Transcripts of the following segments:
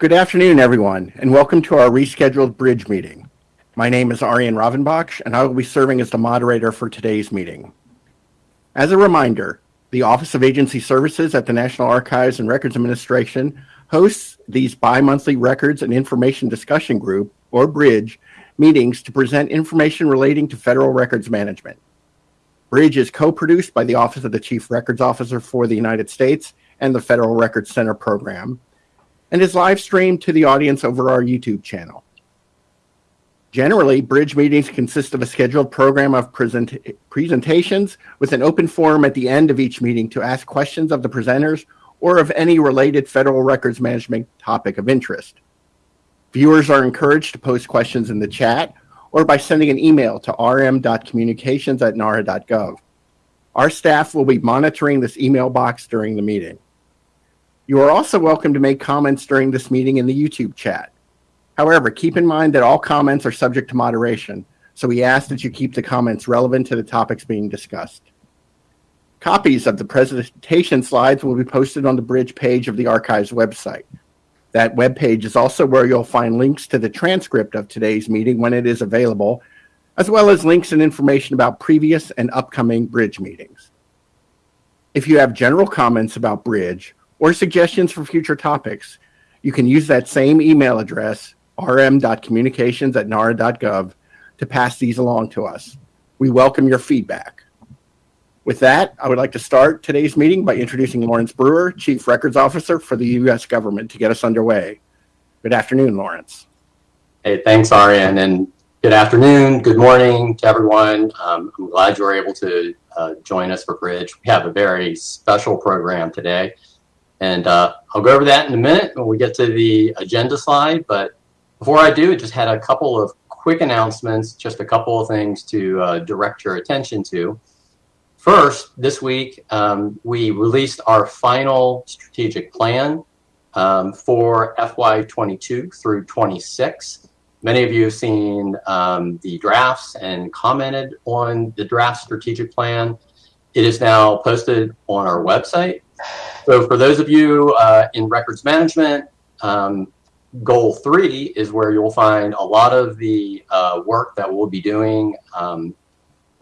Good afternoon, everyone, and welcome to our rescheduled bridge meeting. My name is Arian Ravanbakhsh, and I will be serving as the moderator for today's meeting. As a reminder, the Office of Agency Services at the National Archives and Records Administration hosts these bi-monthly Records and Information Discussion Group, or BRIDGE, meetings to present information relating to federal records management. BRIDGE is co-produced by the Office of the Chief Records Officer for the United States and the Federal Records Center program, and is live streamed to the audience over our YouTube channel. Generally, bridge meetings consist of a scheduled program of present presentations with an open forum at the end of each meeting to ask questions of the presenters or of any related federal records management topic of interest. Viewers are encouraged to post questions in the chat or by sending an email to rm.communications at nara.gov. Our staff will be monitoring this email box during the meeting. You are also welcome to make comments during this meeting in the YouTube chat. However, keep in mind that all comments are subject to moderation, so we ask that you keep the comments relevant to the topics being discussed. Copies of the presentation slides will be posted on the Bridge page of the Archives website. That webpage is also where you'll find links to the transcript of today's meeting when it is available, as well as links and information about previous and upcoming Bridge meetings. If you have general comments about Bridge or suggestions for future topics, you can use that same email address, rm.communications at nara.gov, to pass these along to us. We welcome your feedback. With that, I would like to start today's meeting by introducing Lawrence Brewer, Chief Records Officer for the U.S. government to get us underway. Good afternoon, Lawrence. Hey, thanks, Arian, and good afternoon, good morning to everyone. Um, I'm glad you were able to uh, join us for Bridge. We have a very special program today, and uh, I'll go over that in a minute when we get to the agenda slide, but before I do, I just had a couple of quick announcements, just a couple of things to uh, direct your attention to. First, this week, um, we released our final strategic plan um, for FY22 through 26. Many of you have seen um, the drafts and commented on the draft strategic plan. It is now posted on our website. So for those of you uh, in records management, um, goal three is where you'll find a lot of the uh, work that we'll be doing um,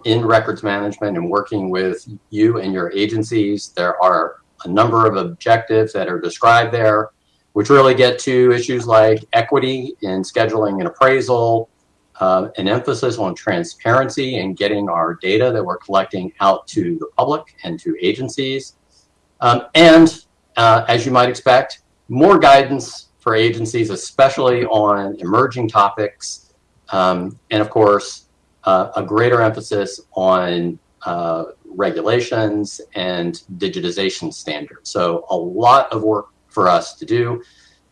in records management and working with you and your agencies. There are a number of objectives that are described there, which really get to issues like equity in scheduling and appraisal, uh, an emphasis on transparency and getting our data that we're collecting out to the public and to agencies. Um, and uh, as you might expect, more guidance for agencies, especially on emerging topics. Um, and of course, uh, a greater emphasis on uh, regulations and digitization standards. So a lot of work for us to do.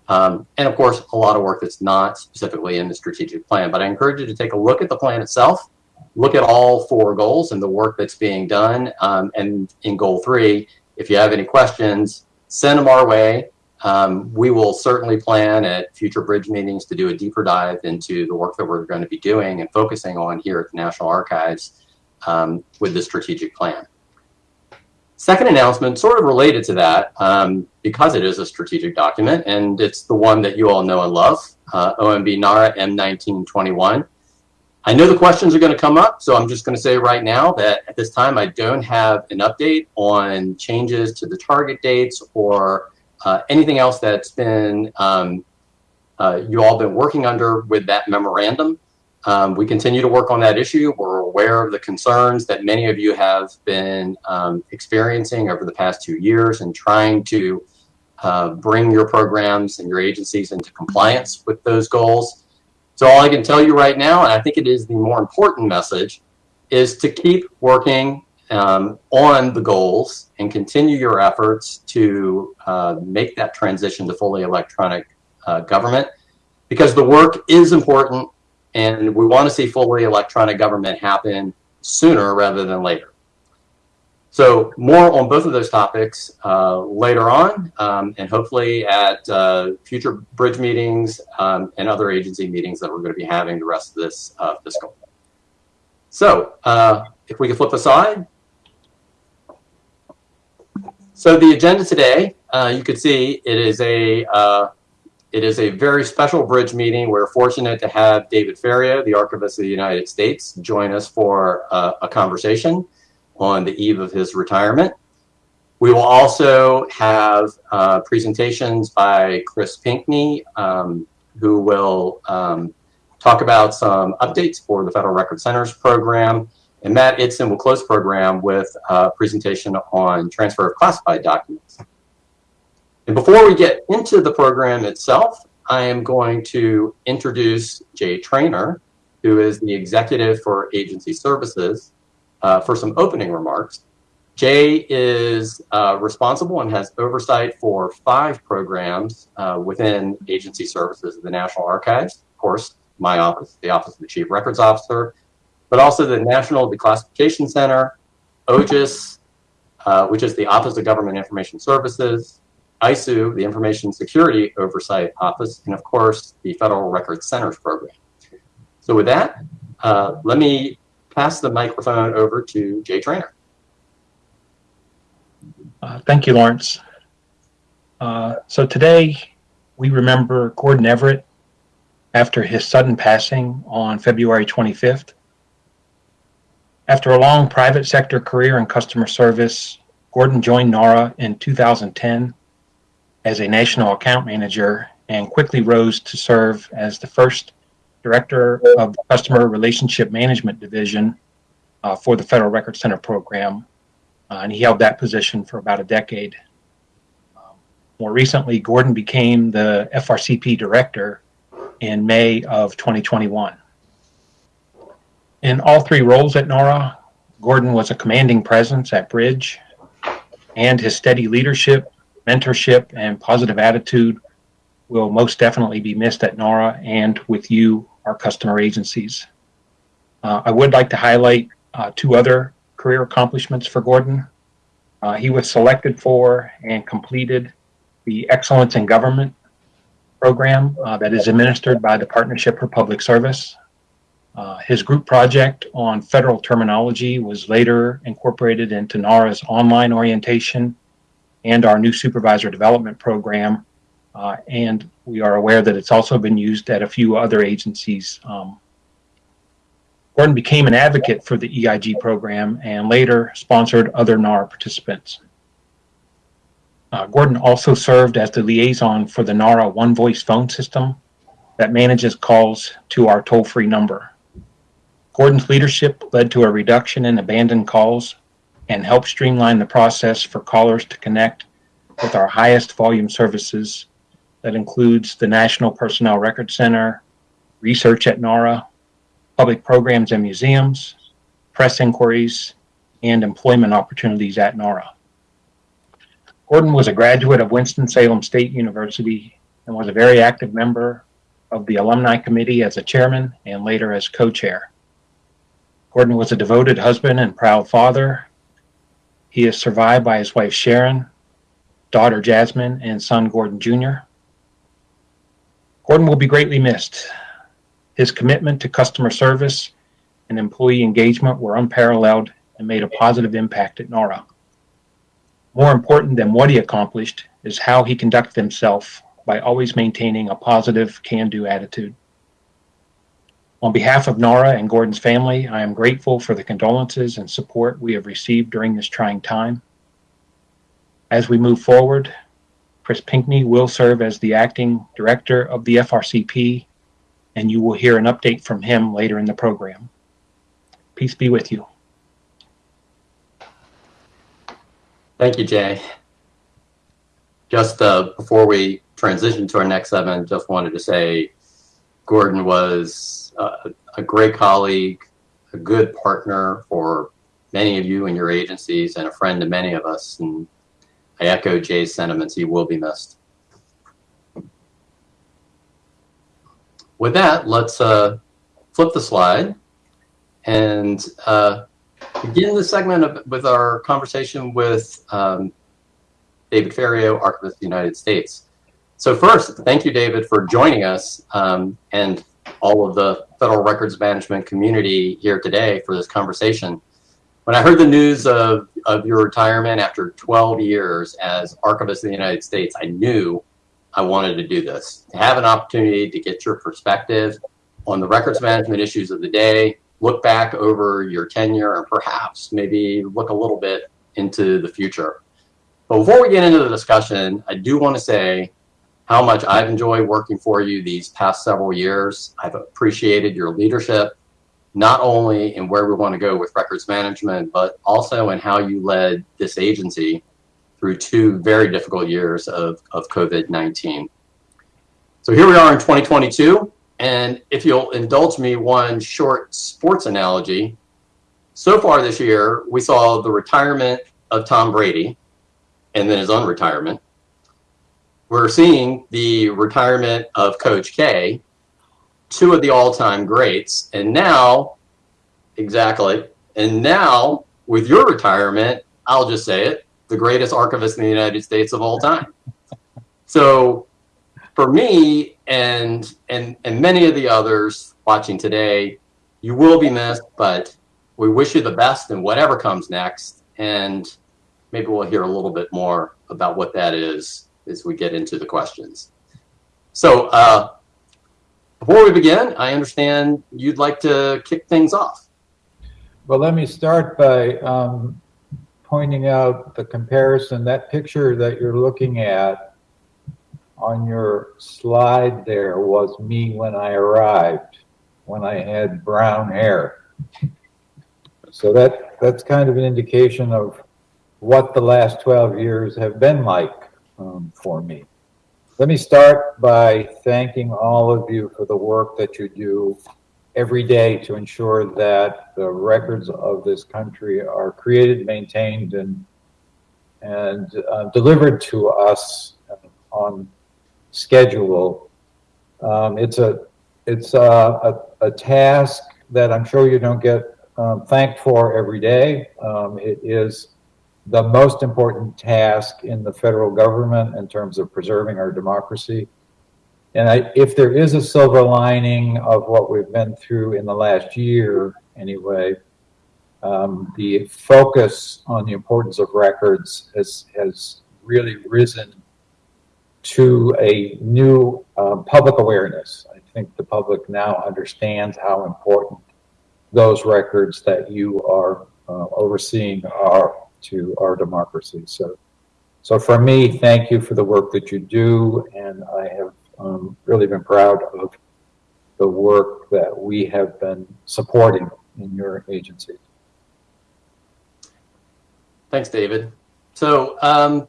Um, and of course, a lot of work that's not specifically in the strategic plan. But I encourage you to take a look at the plan itself, look at all four goals and the work that's being done. Um, and in goal three, if you have any questions, send them our way. Um, we will certainly plan at future bridge meetings to do a deeper dive into the work that we're going to be doing and focusing on here at the National Archives um, with the strategic plan. Second announcement, sort of related to that, um, because it is a strategic document, and it's the one that you all know and love, uh, OMB NARA M1921. I know the questions are going to come up, so I'm just going to say right now that at this time I don't have an update on changes to the target dates or uh, anything else that's been um, uh, you all been working under with that memorandum. Um, we continue to work on that issue. We're aware of the concerns that many of you have been um, experiencing over the past two years and trying to uh, bring your programs and your agencies into compliance with those goals. So all I can tell you right now, and I think it is the more important message, is to keep working um, on the goals and continue your efforts to uh, make that transition to fully electronic uh, government because the work is important and we want to see fully electronic government happen sooner rather than later. So more on both of those topics uh, later on um, and hopefully at uh, future bridge meetings um, and other agency meetings that we're going to be having the rest of this uh, fiscal. So uh, if we can flip aside, so the agenda today, uh, you can see it is a uh, it is a very special bridge meeting. We're fortunate to have David Ferriero, the Archivist of the United States, join us for a conversation on the eve of his retirement. We will also have uh, presentations by Chris Pinkney, um, who will um, talk about some updates for the Federal Record Centers program. And Matt Idson will close program with a presentation on transfer of classified documents. And before we get into the program itself, I am going to introduce Jay Trainor, who is the executive for agency services, uh, for some opening remarks. Jay is uh, responsible and has oversight for five programs uh, within agency services of the National Archives. Of course, my office, the Office of the Chief Records Officer, but also the National Declassification Center, OGIS, uh, which is the Office of Government Information Services, ISOO, the Information Security Oversight Office, and of course, the Federal Records Centers Program. So with that, uh, let me pass the microphone over to Jay Trainor. Uh, thank you, Lawrence. Uh, so today we remember Gordon Everett after his sudden passing on February 25th. After a long private sector career in customer service, Gordon joined NARA in 2010 as a national account manager and quickly rose to serve as the first director of the Customer Relationship Management Division uh, for the Federal Record Center program uh, and he held that position for about a decade. Um, more recently, Gordon became the FRCP director in May of 2021. In all three roles at NARA, Gordon was a commanding presence at Bridge, and his steady leadership, mentorship, and positive attitude will most definitely be missed at NARA and with you, our customer agencies. Uh, I would like to highlight uh, two other career accomplishments for Gordon. Uh, he was selected for and completed the Excellence in Government program uh, that is administered by the Partnership for Public Service. Uh, his group project on federal terminology was later incorporated into NARA's online orientation and our new supervisor development program. Uh, and we are aware that it's also been used at a few other agencies um, Gordon became an advocate for the EIG program and later sponsored other NARA participants. Uh, Gordon also served as the liaison for the NARA One Voice phone system that manages calls to our toll free number. Gordon's leadership led to a reduction in abandoned calls and helped streamline the process for callers to connect with our highest volume services that includes the National Personnel Record Center, research at NARA, public programs and museums, press inquiries, and employment opportunities at NARA. Gordon was a graduate of Winston-Salem State University and was a very active member of the alumni committee as a chairman and later as co-chair. Gordon was a devoted husband and proud father. He is survived by his wife Sharon, daughter Jasmine, and son Gordon Jr. Gordon will be greatly missed. His commitment to customer service and employee engagement were unparalleled and made a positive impact at NARA. More important than what he accomplished is how he conducted himself by always maintaining a positive can-do attitude. On behalf of NARA and Gordon's family, I am grateful for the condolences and support we have received during this trying time. As we move forward, Chris Pinkney will serve as the acting director of the FRCP and you will hear an update from him later in the program. Peace be with you. Thank you, Jay. Just uh, before we transition to our next segment, just wanted to say Gordon was uh, a great colleague, a good partner for many of you and your agencies, and a friend to many of us. And I echo Jay's sentiments. He will be missed. with that, let's uh, flip the slide and uh, begin the segment of, with our conversation with um, David Ferriero, Archivist of the United States. So first, thank you, David, for joining us um, and all of the Federal Records Management community here today for this conversation. When I heard the news of, of your retirement after 12 years as Archivist of the United States, I knew I wanted to do this, to have an opportunity to get your perspective on the records management issues of the day, look back over your tenure, and perhaps maybe look a little bit into the future. But before we get into the discussion, I do want to say how much I've enjoyed working for you these past several years. I've appreciated your leadership, not only in where we want to go with records management, but also in how you led this agency through two very difficult years of, of COVID-19. So here we are in 2022, and if you'll indulge me one short sports analogy, so far this year, we saw the retirement of Tom Brady and then his unretirement. We're seeing the retirement of Coach K, two of the all-time greats, and now, exactly, and now with your retirement, I'll just say it, the greatest archivist in the United States of all time. So for me and and and many of the others watching today, you will be missed, but we wish you the best in whatever comes next. And maybe we'll hear a little bit more about what that is as we get into the questions. So uh, before we begin, I understand you'd like to kick things off. Well, let me start by um, pointing out the comparison. That picture that you're looking at on your slide there was me when I arrived, when I had brown hair. So that that's kind of an indication of what the last 12 years have been like um, for me. Let me start by thanking all of you for the work that you do every day to ensure that the records of this country are created, maintained, and and uh, delivered to us on schedule. Um, it's a it's a, a, a, task that I'm sure you don't get um, thanked for every day. Um, it is the most important task in the federal government in terms of preserving our democracy. And I, if there is a silver lining of what we've been through in the last year, anyway, um, the focus on the importance of records has, has really risen to a new um, public awareness. I think the public now understands how important those records that you are uh, overseeing are to our democracy. So, so for me, thank you for the work that you do, and I have um, really been proud of the work that we have been supporting in your agency. Thanks, David. So, um,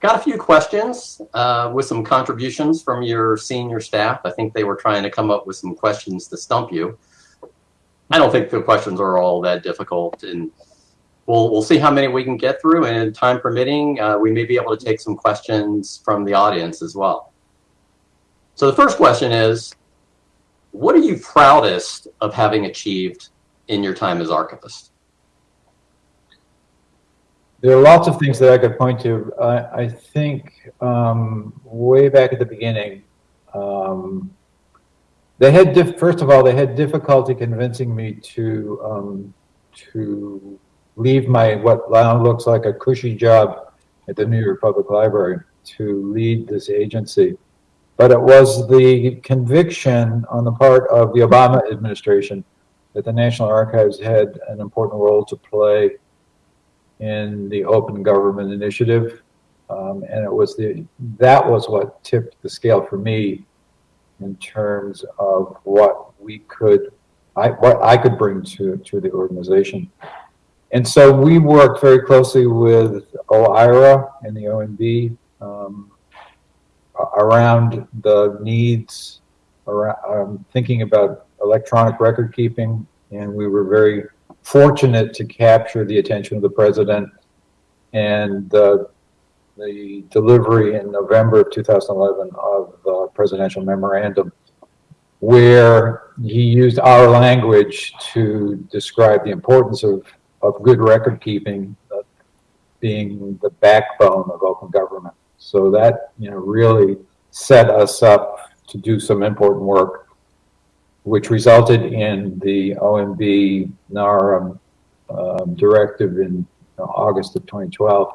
got a few questions uh, with some contributions from your senior staff. I think they were trying to come up with some questions to stump you. I don't think the questions are all that difficult, and we'll we'll see how many we can get through. And time permitting, uh, we may be able to take some questions from the audience as well. So the first question is, what are you proudest of having achieved in your time as archivist? There are lots of things that I could point to. I, I think um, way back at the beginning, um, they had first of all they had difficulty convincing me to um, to leave my what now looks like a cushy job at the New York Public Library to lead this agency. But it was the conviction on the part of the Obama administration that the National Archives had an important role to play in the Open Government Initiative. Um, and it was the that was what tipped the scale for me in terms of what we could I what I could bring to to the organization. And so we worked very closely with OIRA and the OMB um, around the needs, around um, thinking about electronic record keeping, and we were very fortunate to capture the attention of the president and the the delivery in November of 2011 of the presidential memorandum, where he used our language to describe the importance of, of good record keeping uh, being the backbone of open government. So that, you know, really set us up to do some important work, which resulted in the OMB NARA um, directive in you know, August of 2012,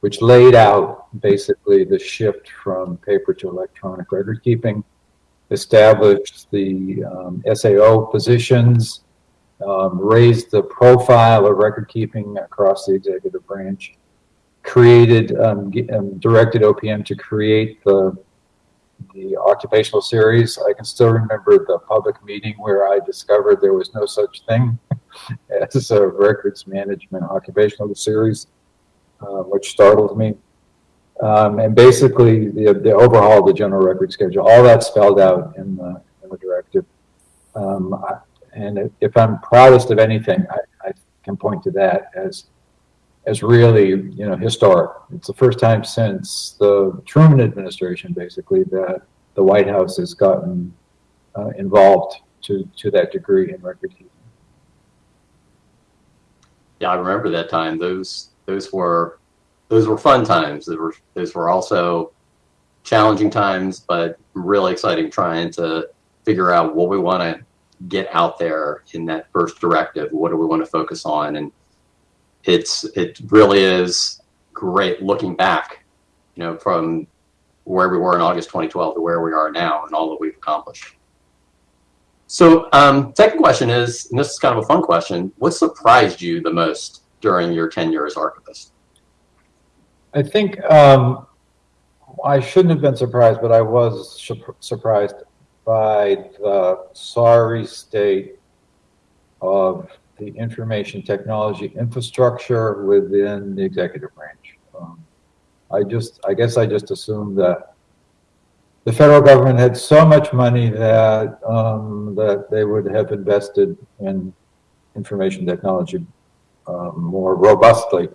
which laid out basically the shift from paper to electronic record keeping, established the um, SAO positions, um, raised the profile of record keeping across the executive branch, created, um, um, directed OPM to create the the occupational series. I can still remember the public meeting where I discovered there was no such thing as a records management occupational series, uh, which startled me. Um, and basically, the, the overhaul of the general record schedule, all that spelled out in the, in the directive. Um, I- and if I'm proudest of anything, I, I can point to that as as really, you know, historic. It's the first time since the Truman administration, basically, that the White House has gotten uh, involved to to that degree in record keeping. Yeah, I remember that time. Those those were those were fun times. Those were those were also challenging times, but really exciting trying to figure out what we want to get out there in that first directive. What do we want to focus on? And it's it really is great looking back, you know, from where we were in August 2012 to where we are now and all that we've accomplished. So, um, second question is, and this is kind of a fun question, what surprised you the most during your tenure as archivist? I think um, I shouldn't have been surprised, but I was surprised by the sorry state of the information technology infrastructure within the executive branch. Um, I just, I guess I just assumed that the federal government had so much money that um, that they would have invested in information technology um, more robustly.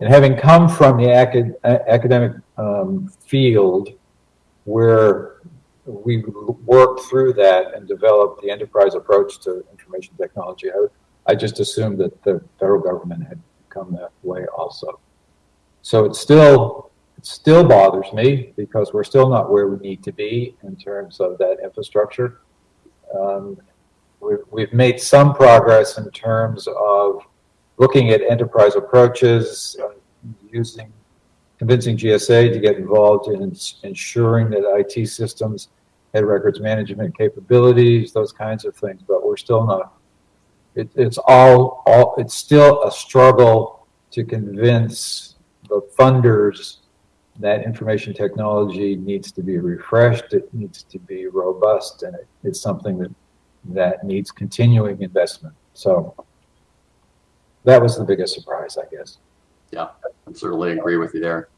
And having come from the acad- academic um, field where we worked through that and developed the enterprise approach to information technology, I, I just assumed that the federal government had come that way also. So it still, it still bothers me because we're still not where we need to be in terms of that infrastructure. Um, we've, we've made some progress in terms of looking at enterprise approaches, uh, using, convincing GSA to get involved in ensuring that IT systems had records management capabilities, those kinds of things, but we're still not. It, it's all, all, it's still a struggle to convince the funders that information technology needs to be refreshed, it needs to be robust, and it, it's something that, that needs continuing investment. So that was the biggest surprise, I guess. Yeah, I certainly agree with you there.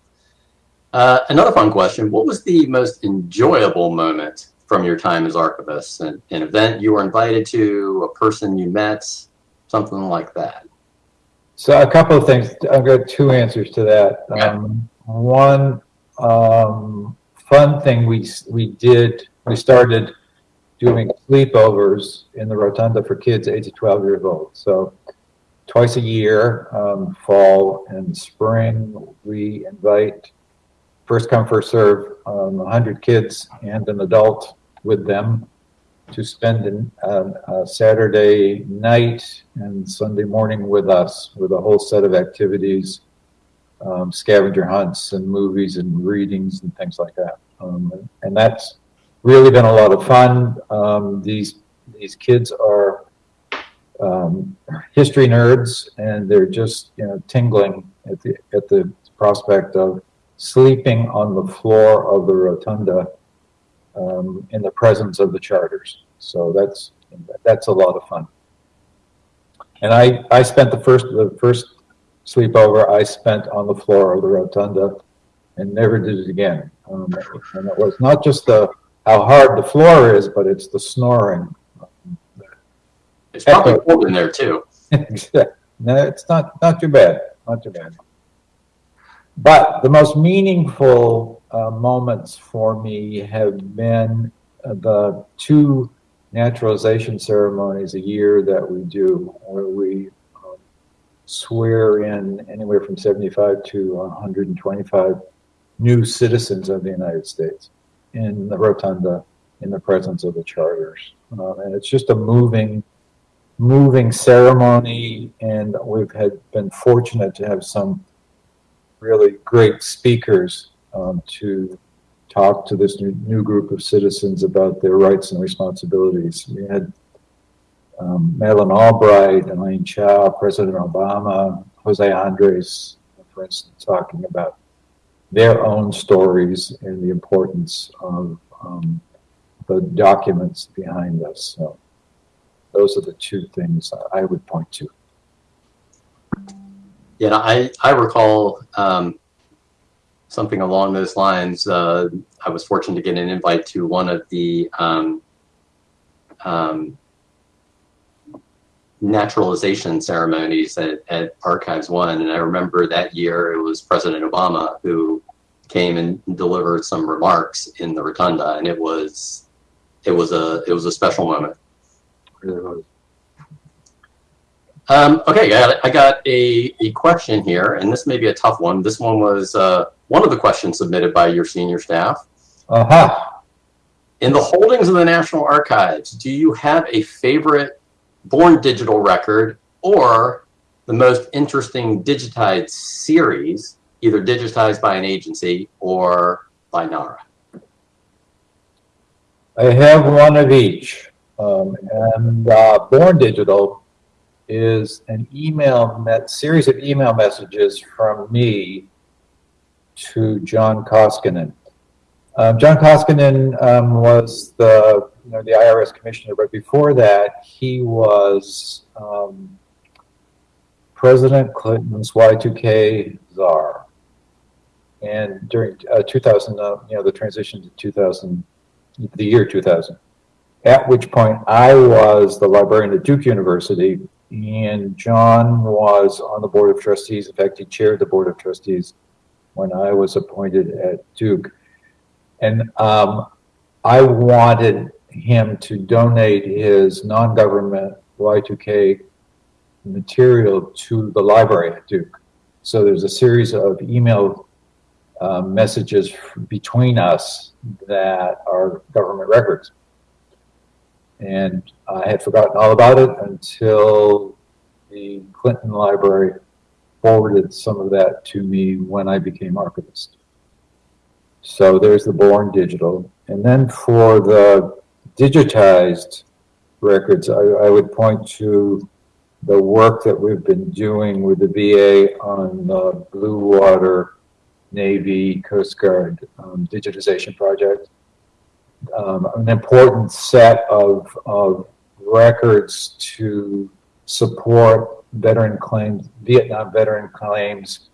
Uh, another fun question. What was the most enjoyable moment from your time as archivist? An, an event you were invited to, a person you met, something like that? So a couple of things. I've got two answers to that. Okay. Um, one um, fun thing we we did. We started doing sleepovers in the rotunda for kids eight to twelve years old. So twice a year, um, fall and spring, we invite first come first serve um, 100 kids and an adult with them to spend an, a Saturday night and Sunday morning with us with a whole set of activities, um, scavenger hunts and movies and readings and things like that. Um, and that's really been a lot of fun. Um, these these kids are um, history nerds, and they're just you know tingling at the at the prospect of sleeping on the floor of the rotunda um, in the presence of the charters. So that's that's a lot of fun. And I I spent the first the first sleepover I spent on the floor of the rotunda, and never did it again. Um, and it was not just the how hard the floor is, but it's the snoring. It's probably cold in there too. no, it's not not too bad. Not too bad. But the most meaningful uh, moments for me have been uh, the two naturalization ceremonies a year that we do, where we um, swear in anywhere from 75 to 125 new citizens of the United States in the rotunda in the presence of the charters. Uh, and it's just a moving, moving ceremony. And we've had been fortunate to have some really great speakers um, to talk to this new, new group of citizens about their rights and responsibilities. We had um, Madeleine Albright, Elaine Chao, President Obama, Jose Andres, for instance, talking about their own stories and the importance of um, the documents behind us. So those are the two things I would point to. Yeah, I, I recall um, something along those lines. Uh, I was fortunate to get an invite to one of the um, um, naturalization ceremonies at, at Archives One. And I remember that year it was President Obama who came and delivered some remarks in the rotunda. And it was, it was a, it was a special moment. Um, okay, I got, I got a, a question here, and this may be a tough one. This one was uh, one of the questions submitted by your senior staff. Aha. In the holdings of the National Archives, do you have a favorite born digital record or the most interesting digitized series, either digitized by an agency or by NARA? I have one of each. Um, and uh, Born Digital is an email series of email messages from me to John Koskinen. Um, John Koskinen um, was the you know the IRS commissioner, but before that he was um, President Clinton's Y2K czar. And during uh, 2000, uh, you know, the transition to 2000, the year 2000, at which point I was the librarian at Duke University and John was on the board of trustees. In fact, he chaired the board of trustees when I was appointed at Duke. And um, I wanted him to donate his non-government Y2K material to the library at Duke. So there's a series of email uh, messages between us that are government records. And I had forgotten all about it until the Clinton Library forwarded some of that to me when I became archivist. So there's the Born Digital. And then for the digitized records, I, I would point to the work that we've been doing with the VA on the Blue Water Navy Coast Guard um, digitization project. Um, an important set of, of records to support veteran claims, Vietnam veteran claims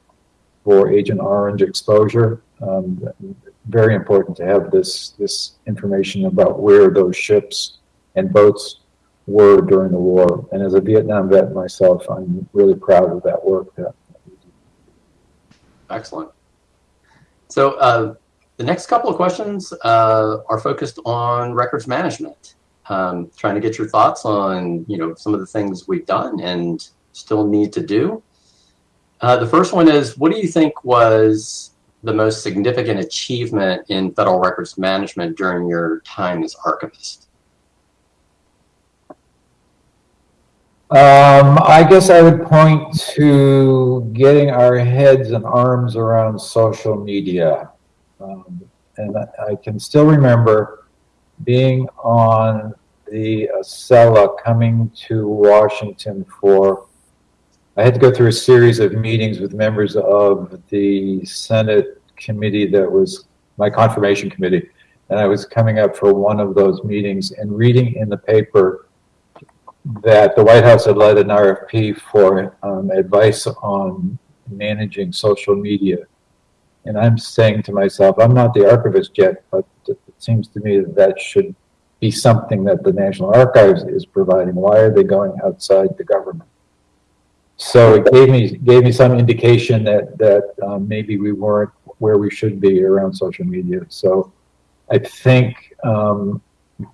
for Agent Orange exposure. Um, very important to have this this information about where those ships and boats were during the war. And as a Vietnam vet myself, I'm really proud of that work. Excellent. So uh, the next couple of questions uh, are focused on records management. Um, trying to get your thoughts on, you know, some of the things we've done and still need to do. Uh, the first one is, what do you think was the most significant achievement in federal records management during your time as archivist? Um, I guess I would point to getting our heads and arms around social media. Um, and I, can still remember being on the Acela coming to Washington for, I had to go through a series of meetings with members of the Senate committee that was my confirmation committee. And I was coming up for one of those meetings and reading in the paper that the White House had led an RFP for um, advice on managing social media. And I'm saying to myself, I'm not the archivist yet, but it seems to me that that should be something that the National Archives is providing. Why are they going outside the government? So it gave me gave me some indication that that um, maybe we weren't where we should be around social media. So I think um,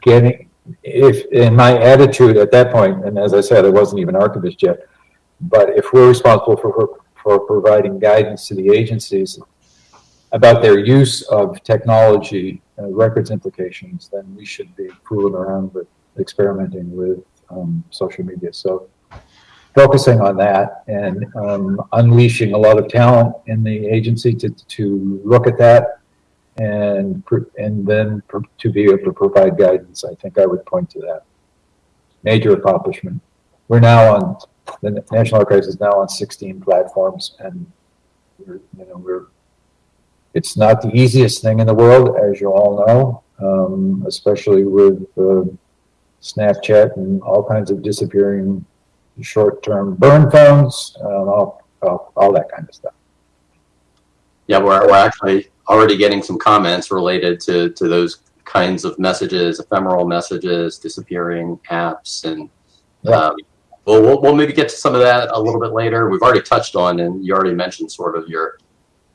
getting if in my attitude at that point, and as I said, I wasn't even archivist yet, but if we're responsible for, for providing guidance to the agencies about their use of technology, uh, records implications, then we should be fooling around with experimenting with um, social media. So focusing on that and um, unleashing a lot of talent in the agency to, to look at that and, and then to be able to provide guidance. I think I would point to that. Major accomplishment. We're now on, the National Archives is now on 16 platforms and we're, you know, we're, it's not the easiest thing in the world, as you all know, um, especially with uh, Snapchat and all kinds of disappearing short-term burn phones, um, all, all, all that kind of stuff. Yeah, we're, we're actually already getting some comments related to, to those kinds of messages, ephemeral messages, disappearing apps, and Yeah. um, we'll, we'll we'll maybe get to some of that a little bit later. We've already touched on, and you already mentioned sort of your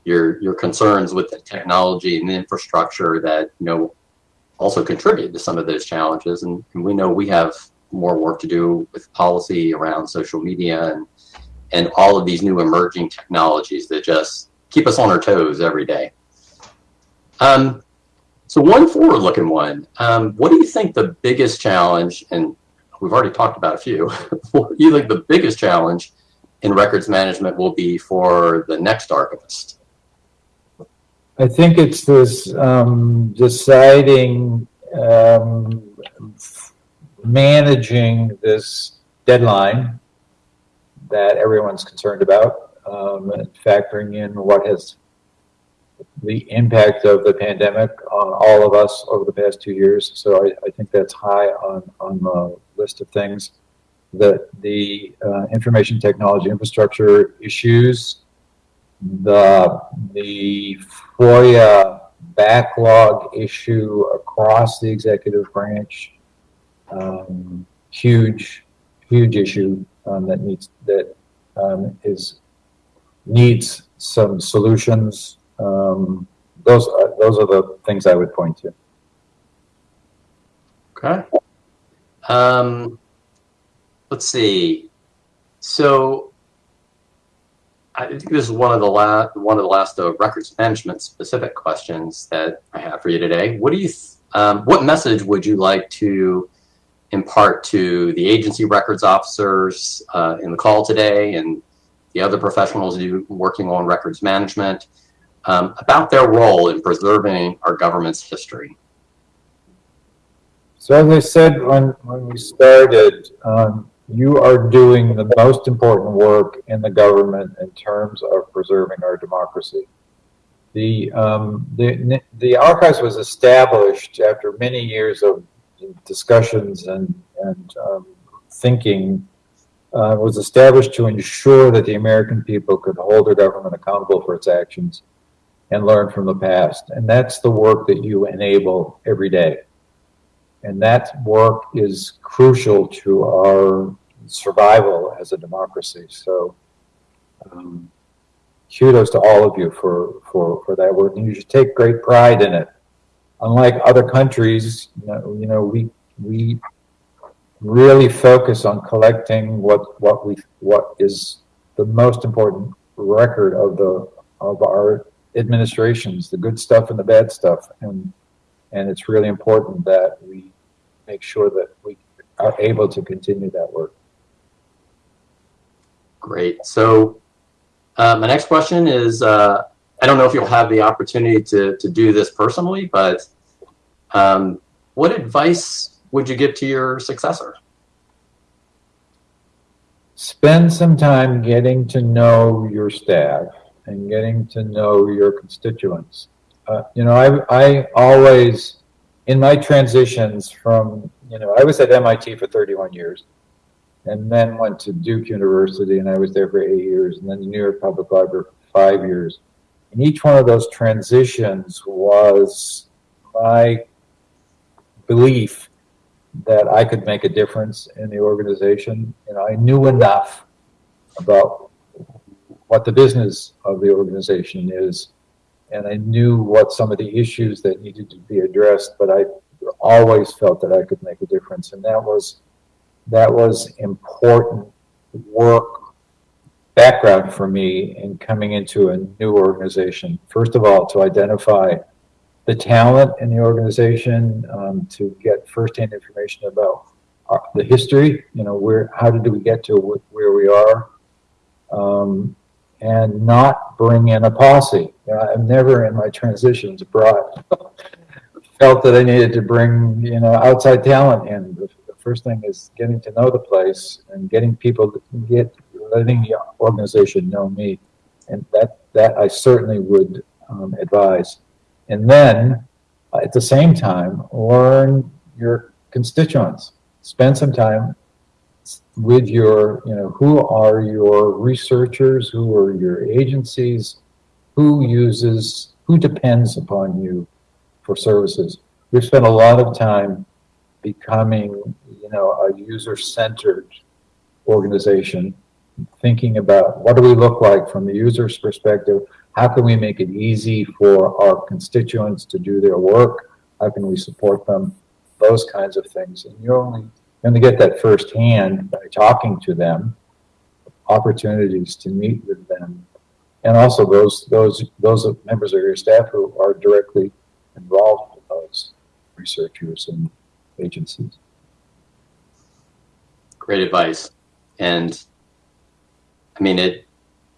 your your concerns with the technology and the infrastructure that you know also contribute to some of those challenges, and, and we know we have more work to do with policy around social media and and all of these new emerging technologies that just keep us on our toes every day. Um, so one forward-looking one. Um, what do you think the biggest challenge, and we've already talked about a few, you think the biggest challenge in records management will be for the next archivist? I think it's this um, deciding, um, managing this deadline that everyone's concerned about, um, and factoring in what has the impact of the pandemic on all of us over the past two years. So I, I think that's high on, on the list of things. That the uh, information technology infrastructure issues, the, the FOIA backlog issue across the executive branch, um, huge, huge issue um, that needs, that um, is, needs some solutions. Um, those are, those are the things I would point to. Okay. Um, let's see. So I think this is one of the last one of the last uh, records management specific questions that I have for you today. What do you um, what message would you like to impart to the agency records officers uh, in the call today and the other professionals you working on records management um, about their role in preserving our government's history? So as I said when, when we started, um, you are doing the most important work in the government in terms of preserving our democracy. The, um, the, the archives was established after many years of discussions and, and um, thinking, uh, was established to ensure that the American people could hold their government accountable for its actions and learn from the past. And that's the work that you enable every day. And that work is crucial to our survival as a democracy. So um, kudos to all of you for, for, for that work. And you should take great pride in it. Unlike other countries, you know, you know we, we really focus on collecting what, what we, what is the most important record of the, of our administrations, the good stuff and the bad stuff. And, and it's really important that we make sure that we are able to continue that work. Great. So uh, my next question is, uh, I don't know if you'll have the opportunity to, to do this personally, but um, what advice would you give to your successor? Spend some time getting to know your staff and getting to know your constituents. Uh, you know, I, I always, in my transitions from, you know, I was at MIT for 31 years and then went to Duke University and I was there for eight years and then the New York Public Library for five years. And each one of those transitions was my belief that I could make a difference in the organization. Know, I knew enough about what the business of the organization is, and I knew what some of the issues that needed to be addressed, but I always felt that I could make a difference, and that was that was important work background for me in coming into a new organization. First of all, to identify the talent in the organization, um, to get firsthand information about our, the history, you know, where, how did we get to wh- where we are? Um, and not bring in a posse. You know, I've never in my transitions brought, felt that I needed to bring, you know, outside talent in. First thing is getting to know the place and getting people to get, letting the organization know me. And that, that I certainly would um, advise. And then, uh, at the same time, learn your constituents. Spend some time with your, you know, who are your researchers, who are your agencies, who uses, who depends upon you for services. We've spent a lot of time becoming, know, a user-centered organization, thinking about what do we look like from the user's perspective? How can we make it easy for our constituents to do their work? How can we support them? Those kinds of things. And you only going to get that firsthand by talking to them, opportunities to meet with them, and also those those those members of your staff who are directly involved with those researchers and agencies. Great advice. And I mean, it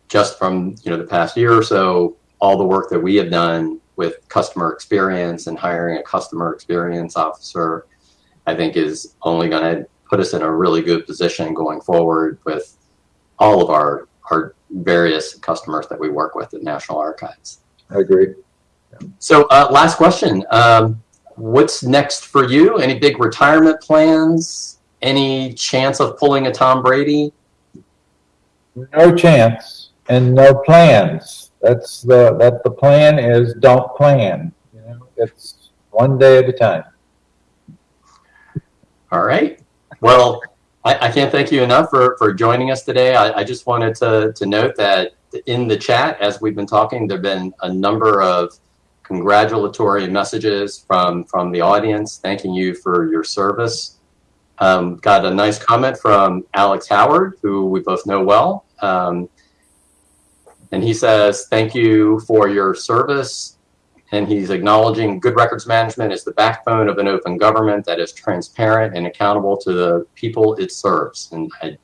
just from, you know, the past year or so, all the work that we have done with customer experience and hiring a customer experience officer, I think is only going to put us in a really good position going forward with all of our, our various customers that we work with at National Archives. I agree. So, uh, last question. Um, what's next for you? Any big retirement plans? Any chance of pulling a Tom Brady? No chance and no plans. That's the that the plan is don't plan. You know, it's one day at a time. All right. Well, I, I can't thank you enough for, for joining us today. I, I just wanted to, to note that in the chat, as we've been talking, there have been a number of congratulatory messages from, from the audience thanking you for your service. Um, got a nice comment from Alex Howard, who we both know well. Um, and he says, Thank you for your service. And he's acknowledging good records management is the backbone of an open government that is transparent and accountable to the people it serves. And I,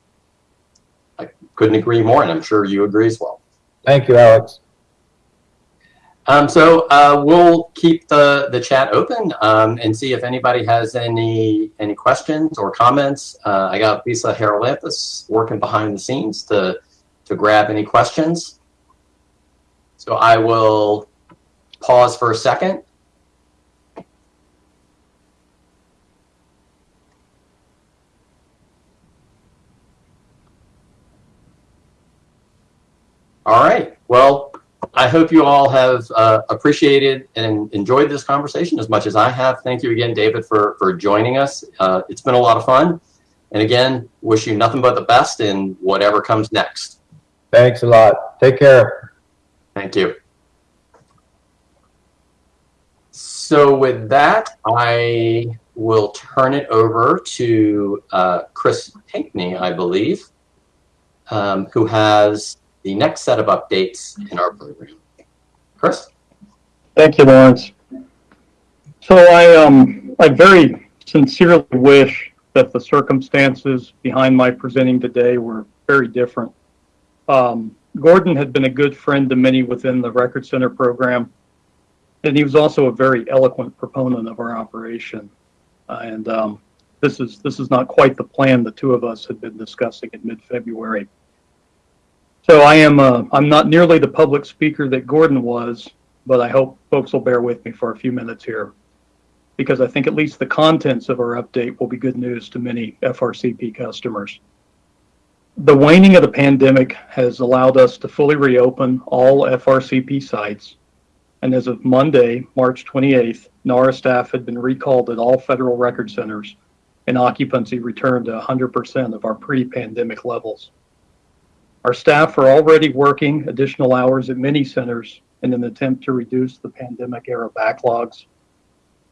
I couldn't agree more, and I'm sure you agree as well. Thank you, Alex. Um, so uh, we'll keep the, the chat open um, and see if anybody has any any questions or comments. Uh, I got Lisa Haralampus working behind the scenes to to grab any questions. So I will pause for a second. All right. Well, I hope you all have uh, appreciated and enjoyed this conversation as much as I have. Thank you again, David, for, for joining us. Uh, it's been a lot of fun. And again, wish you nothing but the best in whatever comes next. Thanks a lot. Take care. Thank you. So with that, I will turn it over to uh, Chris Pinkney, I believe, um, who has the next set of updates in our program. Chris? Thank you, Lawrence. So I, um, I very sincerely wish that the circumstances behind my presenting today were very different. Um, Gordon had been a good friend to many within the Record Center program, and he was also a very eloquent proponent of our operation. Uh, and um, this is this is not quite the plan the two of us had been discussing in mid-February. So I am uh, I'm not nearly the public speaker that Gordon was, but I hope folks will bear with me for a few minutes here because I think at least the contents of our update will be good news to many FRCP customers. The waning of the pandemic has allowed us to fully reopen all FRCP sites. And as of Monday, March 28th, NARA staff had been recalled at all federal record centers and occupancy returned to 100% of our pre-pandemic levels. Our staff are already working additional hours at many centers in an attempt to reduce the pandemic era backlogs.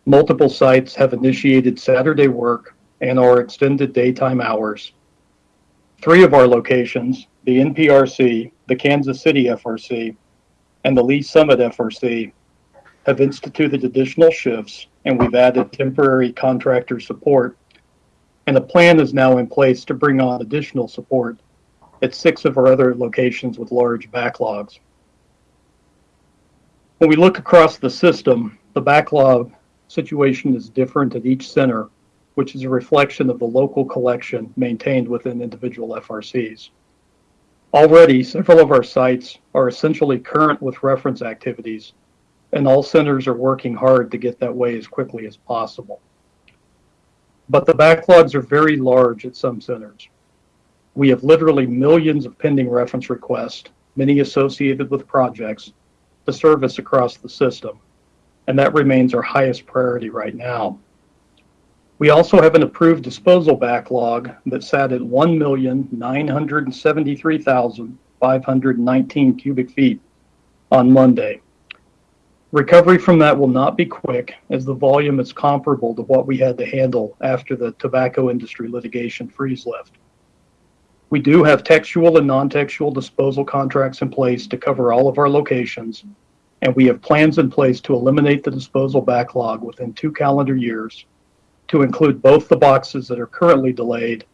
Multiple sites have initiated Saturday work and or extended daytime hours. Three of our locations, the NPRC, the Kansas City FRC, and the Lee's Summit FRC, have instituted additional shifts and we've added temporary contractor support and a plan is now in place to bring on additional support at six of our other locations with large backlogs. When we look across the system, the backlog situation is different at each center, which is a reflection of the local collection maintained within individual FRCs. Already, several of our sites are essentially current with reference activities, and all centers are working hard to get that way as quickly as possible. But the backlogs are very large at some centers. We have literally millions of pending reference requests, many associated with projects, to service across the system, and that remains our highest priority right now. We also have an approved disposal backlog that sat at 1,973,519 cubic feet on Monday. Recovery from that will not be quick as the volume is comparable to what we had to handle after the tobacco industry litigation freeze lift. We do have textual and non-textual disposal contracts in place to cover all of our locations, and we have plans in place to eliminate the disposal backlog within two calendar years to include both the boxes that are currently delayed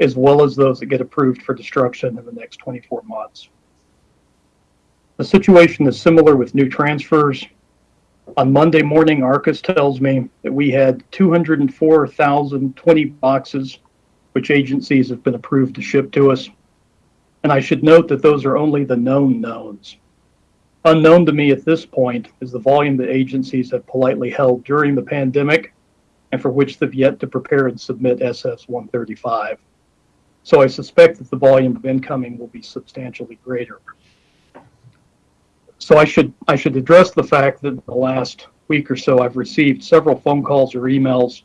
as well as those that get approved for destruction in the next 24 months. The situation is similar with new transfers. On Monday morning, ARCIS tells me that we had 204,020 boxes, which agencies have been approved to ship to us. And I should note that those are only the known knowns. Unknown to me at this point is the volume that agencies have politely held during the pandemic and for which they've yet to prepare and submit SF 135. So I suspect that the volume of incoming will be substantially greater. So I should I should address the fact that in the last week or so I've received several phone calls or emails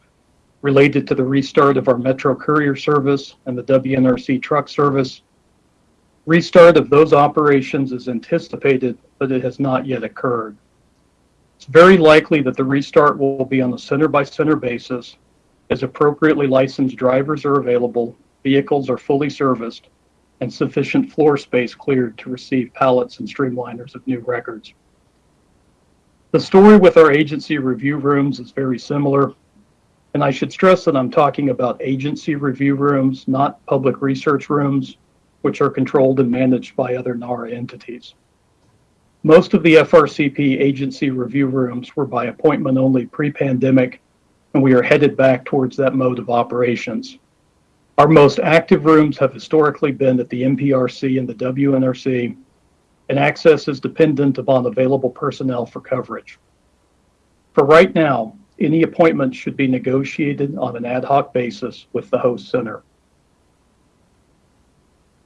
related to the restart of our Metro Courier service and the WNRC truck service. Restart of those operations is anticipated, but it has not yet occurred. It's very likely that the restart will be on a center by center basis as appropriately licensed drivers are available, vehicles are fully serviced, and sufficient floor space cleared to receive pallets and streamliners of new records. The story with our agency review rooms is very similar, and I should stress that I'm talking about agency review rooms, not public research rooms, which are controlled and managed by other NARA entities. Most of the FRCP agency review rooms were by appointment only pre-pandemic, and we are headed back towards that mode of operations. Our most active rooms have historically been at the NPRC and the WNRC, and access is dependent upon available personnel for coverage. For right now, any appointment should be negotiated on an ad hoc basis with the host center.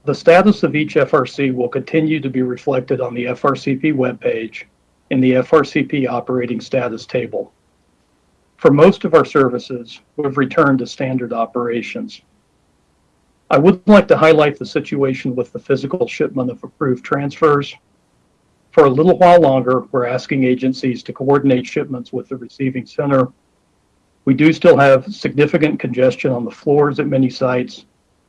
The status of each FRC will continue to be reflected on the FRCP webpage in the FRCP operating status table. For most of our services, we've returned to standard operations. I would like to highlight the situation with the physical shipment of approved transfers. For a little while longer, we're asking agencies to coordinate shipments with the receiving center. We do still have significant congestion on the floors at many sites,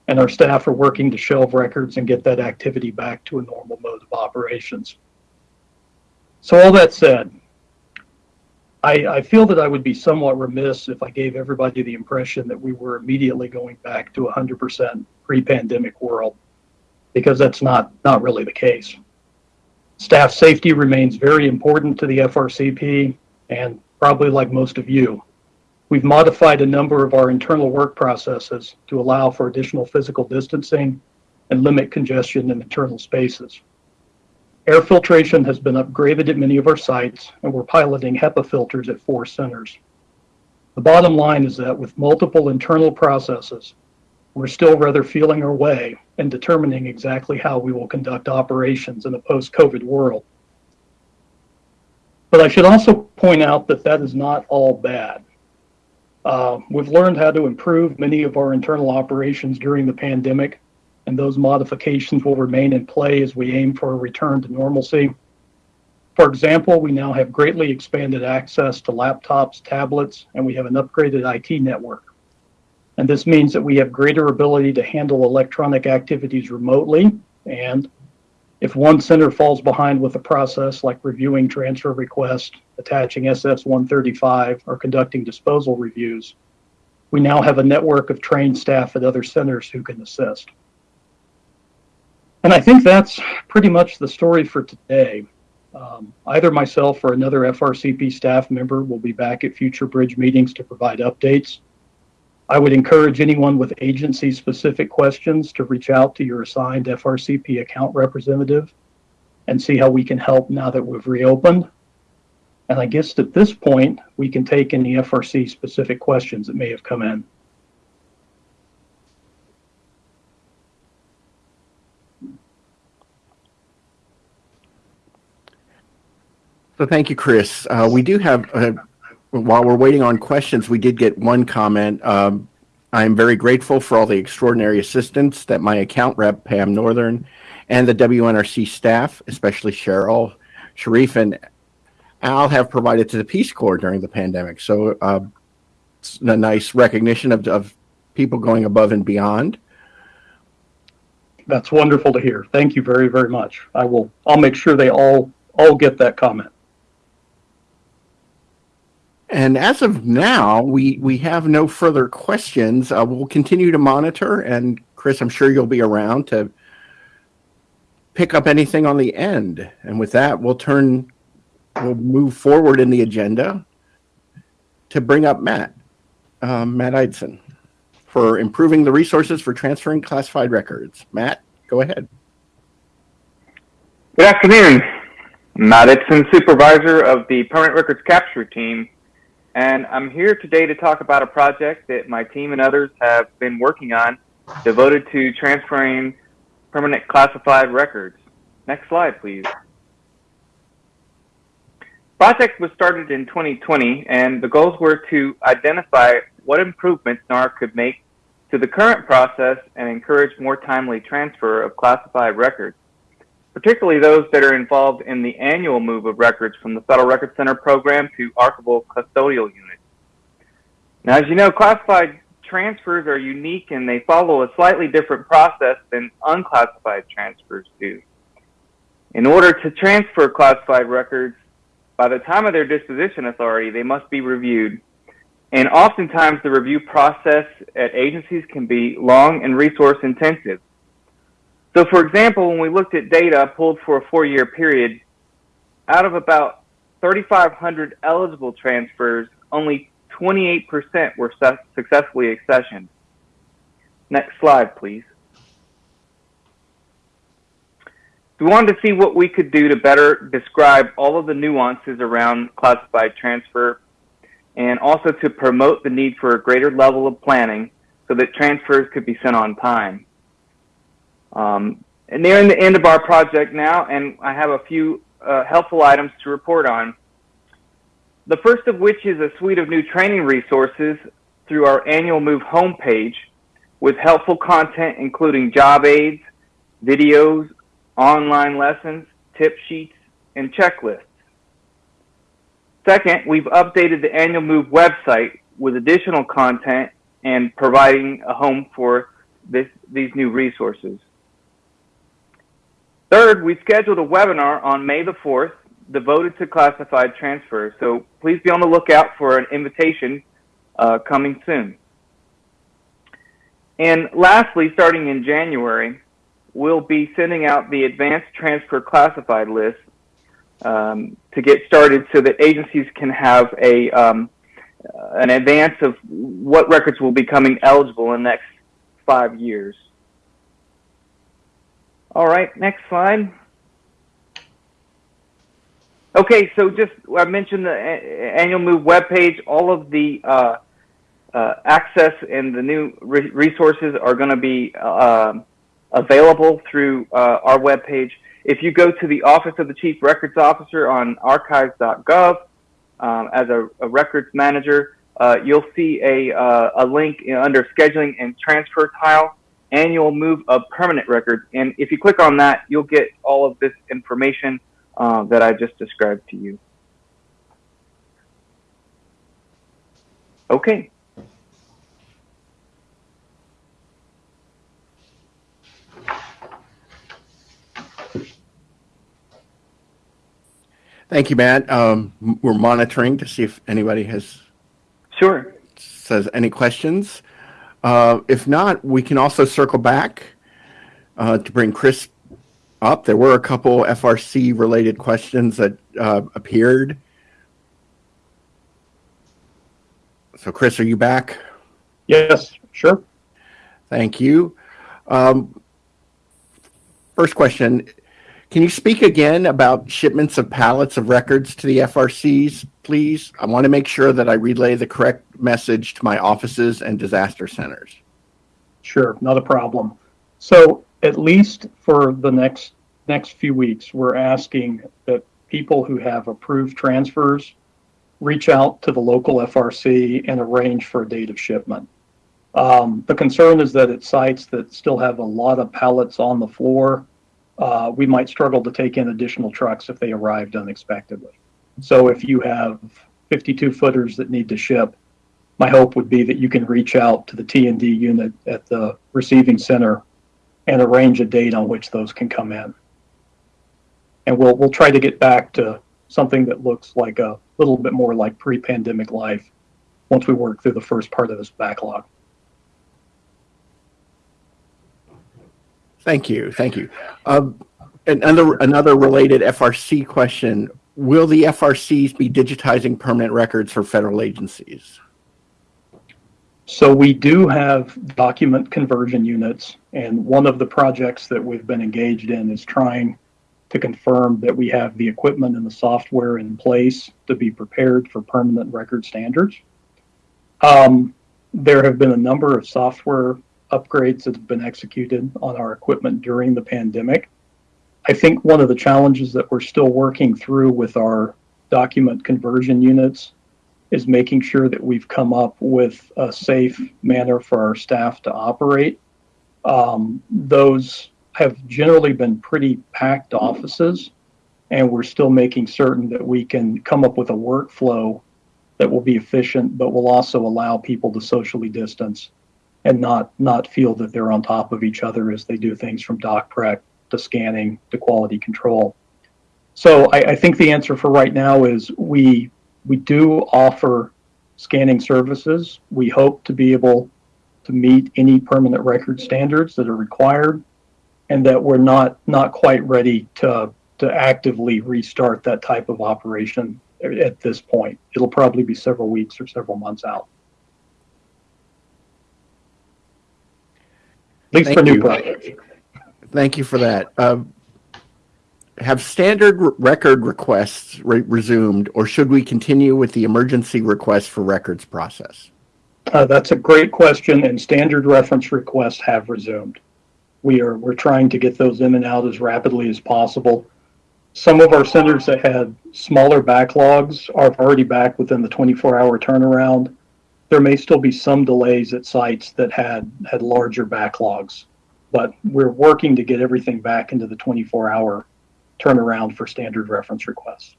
and our staff are working to shelve records and get that activity back to a normal mode of operations. So all that said, I, I, feel that I would be somewhat remiss if I gave everybody the impression that we were immediately going back to 100% pre-pandemic world, because that's not, not really the case. Staff safety remains very important to the FRCP, and probably like most of you, we've modified a number of our internal work processes to allow for additional physical distancing and limit congestion in internal spaces. Air filtration has been upgraded at many of our sites, and we're piloting HEPA filters at four centers. The bottom line is that with multiple internal processes, we're still rather feeling our way and determining exactly how we will conduct operations in a post-COVID world. But I should also point out that that is not all bad. Uh, we've learned how to improve many of our internal operations during the pandemic, and those modifications will remain in play as we aim for a return to normalcy. For example, we now have greatly expanded access to laptops, tablets, and we have an upgraded IT network. And this means that we have greater ability to handle electronic activities remotely. And if one center falls behind with a process like reviewing transfer requests, attaching SF 135, or conducting disposal reviews, we now have a network of trained staff at other centers who can assist. And I think that's pretty much the story for today. Um, either myself or another FRCP staff member will be back at future bridge meetings to provide updates. I would encourage anyone with agency-specific questions to reach out to your assigned FRCP account representative and see how we can help now that we've reopened. And I guess at this point, we can take any FRC-specific questions that may have come in. So thank you, Chris. Uh, we do have, uh, while we're waiting on questions, we did get one comment. Um, I am very grateful for all the extraordinary assistance that my account rep, Pam Northern, and the WNRC staff, especially Cheryl, Sharif, and Al, have provided to the Peace Corps during the pandemic. So uh, it's a nice recognition of, of people going above and beyond. That's wonderful to hear. Thank you very, very much. I will, I'll make sure they all, all get that comment. And as of now, we, we have no further questions. Uh, we'll continue to monitor, and Chris, I'm sure you'll be around to pick up anything on the end. And with that, we'll turn, we'll move forward in the agenda to bring up Matt, um, Matt Eidson, for improving the resources for transferring classified records. Matt, go ahead. Good afternoon. Matt Itson, supervisor of the Permanent Records Capture Team, and I'm here today to talk about a project that my team and others have been working on devoted to transferring permanent classified records. Next slide, please. Project was started in 2020, and the goals were to identify what improvements NAR could make to the current process and encourage more timely transfer of classified records particularly those that are involved in the annual move of records from the Federal Record Center program to archival custodial units. Now, as you know, classified transfers are unique and they follow a slightly different process than unclassified transfers do. In order to transfer classified records, by the time of their disposition authority, they must be reviewed. And oftentimes the review process at agencies can be long and resource intensive. So for example, when we looked at data pulled for a four-year period, out of about 3,500 eligible transfers, only 28% were su successfully accessioned. Next slide, please. We wanted to see what we could do to better describe all of the nuances around classified transfer and also to promote the need for a greater level of planning so that transfers could be sent on time. Um, and nearing the end of our project now, and I have a few uh, helpful items to report on. The first of which is a suite of new training resources through our annual Move homepage with helpful content including job aids, videos, online lessons, tip sheets, and checklists. Second, we've updated the annual Move website with additional content and providing a home for this, these new resources. Third, we scheduled a webinar on May the 4th devoted to classified transfers. So please be on the lookout for an invitation uh, coming soon. And lastly, starting in January, we'll be sending out the advanced transfer classified list um, to get started so that agencies can have a um, an advance of what records will be coming eligible in the next five years. All right, next slide. Okay, so just I mentioned the annual move webpage. All of the uh, uh, access and the new re resources are going to be uh, available through uh, our webpage. If you go to the Office of the Chief Records Officer on archives.gov um, as a, a, records manager, uh, you'll see a, uh, a link under scheduling and transfer tile annual move of permanent records. And if you click on that, you'll get all of this information uh, that I just described to you. Okay. Thank you, Matt. Um, we're monitoring to see if anybody has Sure. says any questions. Uh, if not, we can also circle back uh, to bring Chris up. There were a couple FRC related questions that uh, appeared. So, Chris, are you back? Yes, sure. Thank you. Um, first question Can you speak again about shipments of pallets of records to the FRCs, please? I want to make sure that I relay the correct message to my offices and disaster centers. Sure, not a problem. So at least for the next next few weeks, we're asking that people who have approved transfers reach out to the local FRC and arrange for a date of shipment. Um, the concern is that at sites that still have a lot of pallets on the floor, uh, we might struggle to take in additional trucks if they arrived unexpectedly. So if you have 52 footers that need to ship, my hope would be that you can reach out to the T and D unit at the receiving center and arrange a date on which those can come in. And we'll we'll try to get back to something that looks like a little bit more like pre-pandemic life once we work through the first part of this backlog. Thank you. Thank you. Um, another, another related FRC question Will the FRCs be digitizing permanent records for federal agencies? So we do have document conversion units, and one of the projects that we've been engaged in is trying to confirm that we have the equipment and the software in place to be prepared for permanent record standards. Um, there have been a number of software upgrades that have been executed on our equipment during the pandemic. I think one of the challenges that we're still working through with our document conversion units is making sure that we've come up with a safe manner for our staff to operate. Um, those have generally been pretty packed offices, and we're still making certain that we can come up with a workflow that will be efficient, but will also allow people to socially distance and not not feel that they're on top of each other as they do things from doc prep to scanning to quality control. So I, I think the answer for right now is we we do offer scanning services. We hope to be able to meet any permanent record standards that are required, and that we're not not quite ready to to actively restart that type of operation at this point. It'll probably be several weeks or several months out. At least Thank for new you. projects. Thank you for that. Um, have standard r- record requests re- resumed, or should we continue with the emergency request for records process? Uh, that's a great question, and standard reference requests have resumed. We are we're trying to get those in and out as rapidly as possible. Some of our centers that had smaller backlogs are already back within the 24-hour turnaround. There may still be some delays at sites that had had larger backlogs, but we're working to get everything back into the 24-hour turnaround for standard reference requests.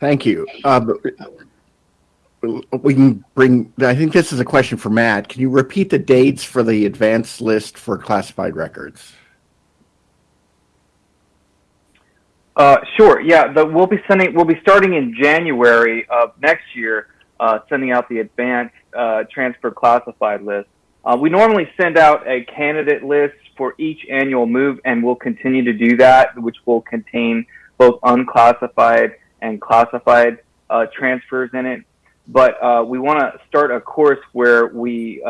Thank you. Um, we can bring, I think this is a question for Matt. Can you repeat the dates for the advanced list for classified records? Uh, sure. Yeah, the, we'll be sending. We'll be starting in January of next year, uh, sending out the advanced uh, transfer classified list. Uh, we normally send out a candidate list for each annual move, and we'll continue to do that, which will contain both unclassified and classified uh, transfers in it. But uh, we want to start a course where we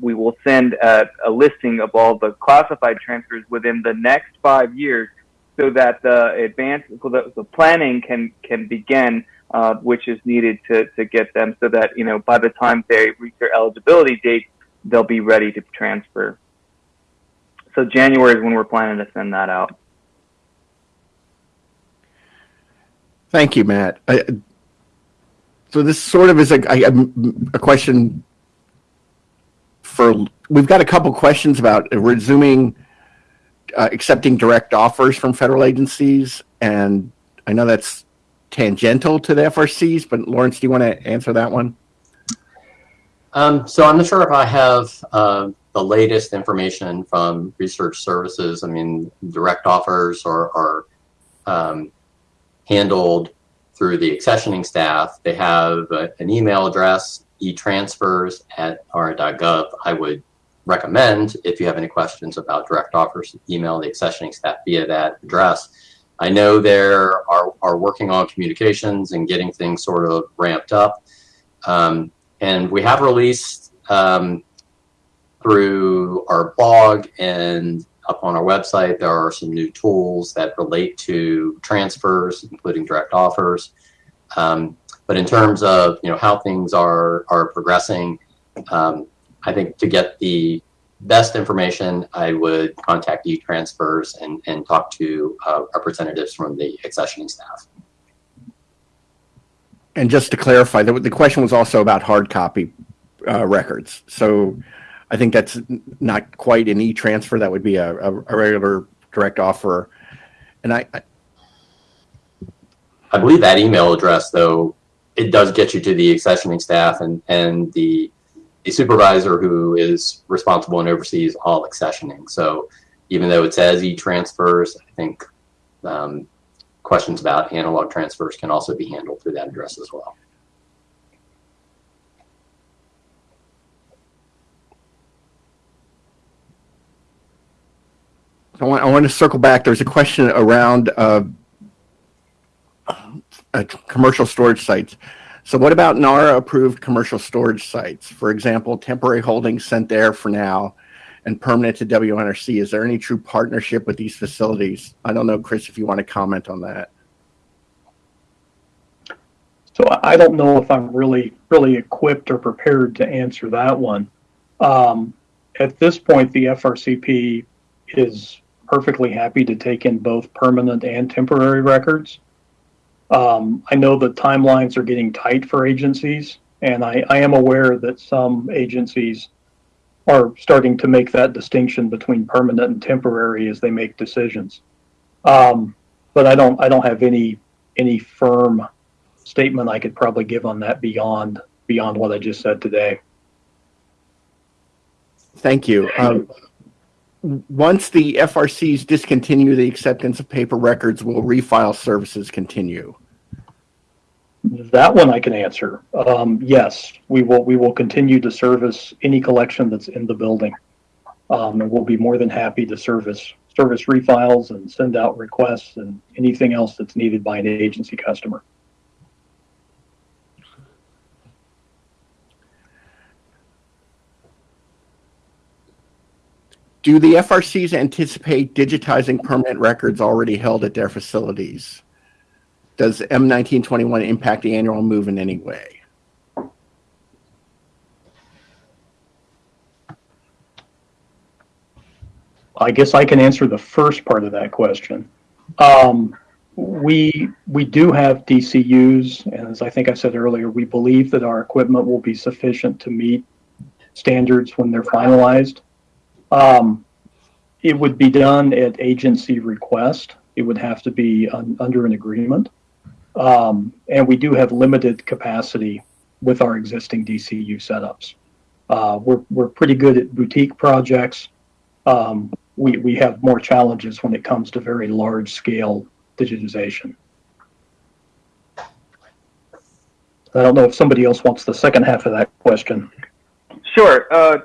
we will send a, a listing of all the classified transfers within the next five years so that the advance the, the planning can can begin uh, which is needed to, to get them so that you know by the time they reach their eligibility date they'll be ready to transfer so january is when we're planning to send that out Thank you, Matt. I, so this sort of is a, I- a question for, we've got a couple questions about resuming, uh, accepting direct offers from federal agencies. And I know that's tangential to the FRCs, but Lawrence, do you want to answer that one? Um, so I'm not sure if I have uh, the latest information from research services. I mean, direct offers are, are um, handled through the accessioning staff. They have uh, an email address, etransfers at r.gov. I would recommend, if you have any questions about direct offers, email the accessioning staff via that address. I know they're are, are working on communications and getting things sort of ramped up. Um, and we have released um, through our blog and up on our website, there are some new tools that relate to transfers, including direct offers. Um, but in terms of you know how things are are progressing, um, I think to get the best information, I would contact e-transfers and, and talk to uh, representatives from the accessioning staff. And just to clarify, the, the question was also about hard copy uh, records. So I think that's not quite an e-transfer. That would be a, a, a regular direct offer. And I, I, I believe that email address, though, it does get you to the accessioning staff and, and the, the supervisor who is responsible and oversees all accessioning. So even though it says e-transfers, I think um, questions about analog transfers can also be handled through that address as well. I want, I want to circle back. There's a question around uh, uh, commercial storage sites. So what about NARA approved commercial storage sites? For example, temporary holdings sent there for now and permanent to WNRC. Is there any true partnership with these facilities? I don't know, Chris, if you want to comment on that. So I don't know if I'm really, really equipped or prepared to answer that one. Um, at this point, the FRCP is perfectly happy to take in both permanent and temporary records. Um, I know the timelines are getting tight for agencies, and I, I am aware that some agencies are starting to make that distinction between permanent and temporary as they make decisions. Um, but I don't, I don't have any, any firm statement I could probably give on that beyond, beyond what I just said today. Thank you. Um, once the FRCs discontinue the acceptance of paper records, will refile services continue? That one I can answer. Um, yes, we will, we will continue to service any collection that's in the building. Um, and we'll be more than happy to service, service refiles and send out requests and anything else that's needed by an agency customer. Do the FRCs anticipate digitizing permanent records already held at their facilities? Does M1921 impact the annual move in any way? I guess I can answer the first part of that question. Um, we we do have DCUs, and as I think I said earlier, we believe that our equipment will be sufficient to meet standards when they're finalized. Um, it would be done at agency request. It would have to be un, under an agreement, um, and we do have limited capacity with our existing DCU setups. Uh, we're we're pretty good at boutique projects. Um, we, we have more challenges when it comes to very large scale digitization. I don't know if somebody else wants the second half of that question. Sure. Uh,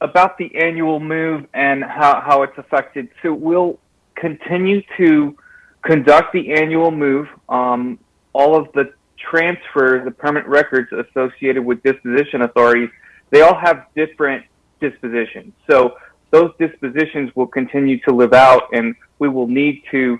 about the annual move and how, how it's affected. So we'll continue to conduct the annual move. Um, all of the transfers, the permanent records associated with disposition authorities, they all have different dispositions. So those dispositions will continue to live out and we will need to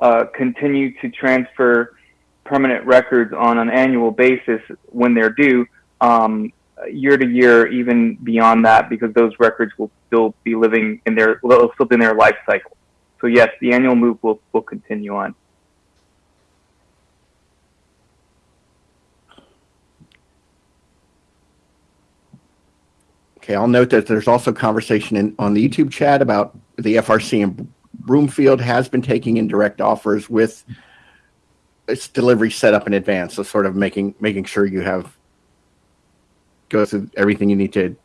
uh, continue to transfer permanent records on an annual basis when they're due um, year to year even beyond that because those records will still be living in their will still be in their life cycle so yes the annual move will, will continue on Okay, I'll note that there's also conversation in, on the YouTube chat about the FRC in Broomfield has been taking in direct offers with its delivery set up in advance. So sort of making making sure you have go through everything you need to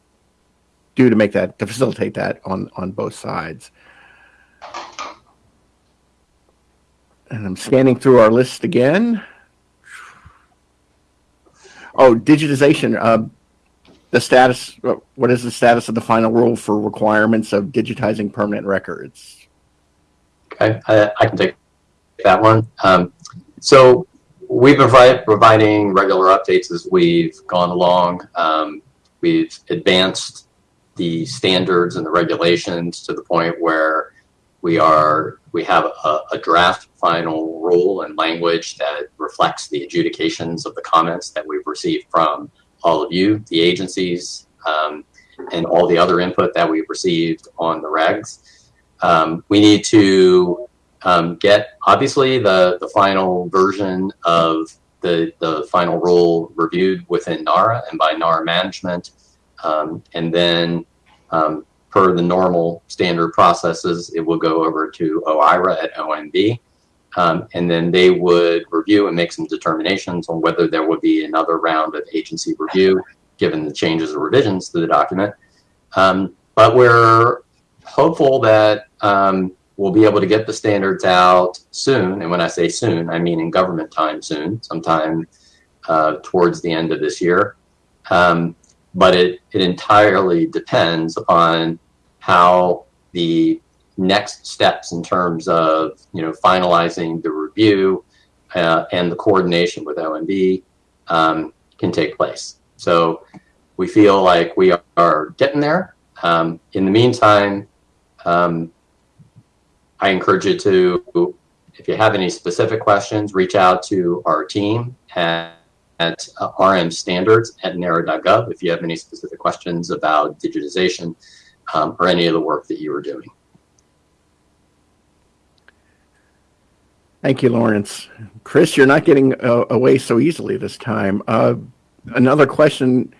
do to make that to facilitate that on on both sides. And I'm scanning through our list again. Oh, digitization. Uh, the status. uh, What is the status of the final rule for requirements of digitizing permanent records? Okay, I, I can take that one. Um, so we've been provi- providing regular updates as we've gone along. Um, we've advanced the standards and the regulations to the point where we are we have a, a draft final rule and language that reflects the adjudications of the comments that we've received from all of you, the agencies, um, and all the other input that we've received on the regs. Um, we need to um, get obviously the the final version of the the final rule reviewed within NARA and by NARA management, um, and then um, per the normal standard processes, it will go over to OIRA at OMB. Um, and then they would review and make some determinations on whether there would be another round of agency review given the changes or revisions to the document. Um, but we're hopeful that um, we'll be able to get the standards out soon. And when I say soon, I mean in government time soon, sometime uh, towards the end of this year. Um, but it, it entirely depends upon how the next steps in terms of you know finalizing the review uh, and the coordination with OMB um, can take place. So we feel like we are getting there. Um, in the meantime, um, I encourage you to, if you have any specific questions, reach out to our team at, at uh, rmstandards at nara.gov if you have any specific questions about digitization um, or any of the work that you were doing. Thank you, Lawrence. Chris, you're not getting uh, away so easily this time. Uh, another question.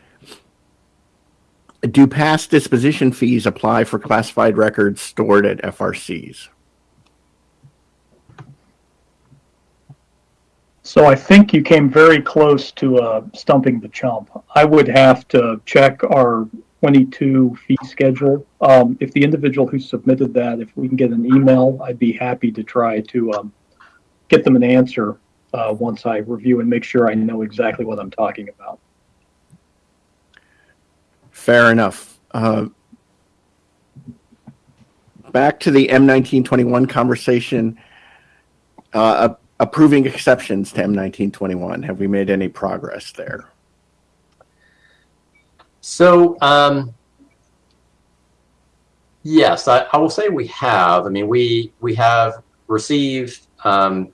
Do past disposition fees apply for classified records stored at FRCs? So I think you came very close to uh, stumping the chump. I would have to check our 22 fee schedule. Um, if the individual who submitted that, if we can get an email, I'd be happy to try to um, get them an answer uh, once I review and make sure I know exactly what I'm talking about. Fair enough. Uh, back to the M1921 conversation. Uh, approving exceptions to M1921. Have we made any progress there? So, um, yes, I, I will say we have. I mean, we we have received um,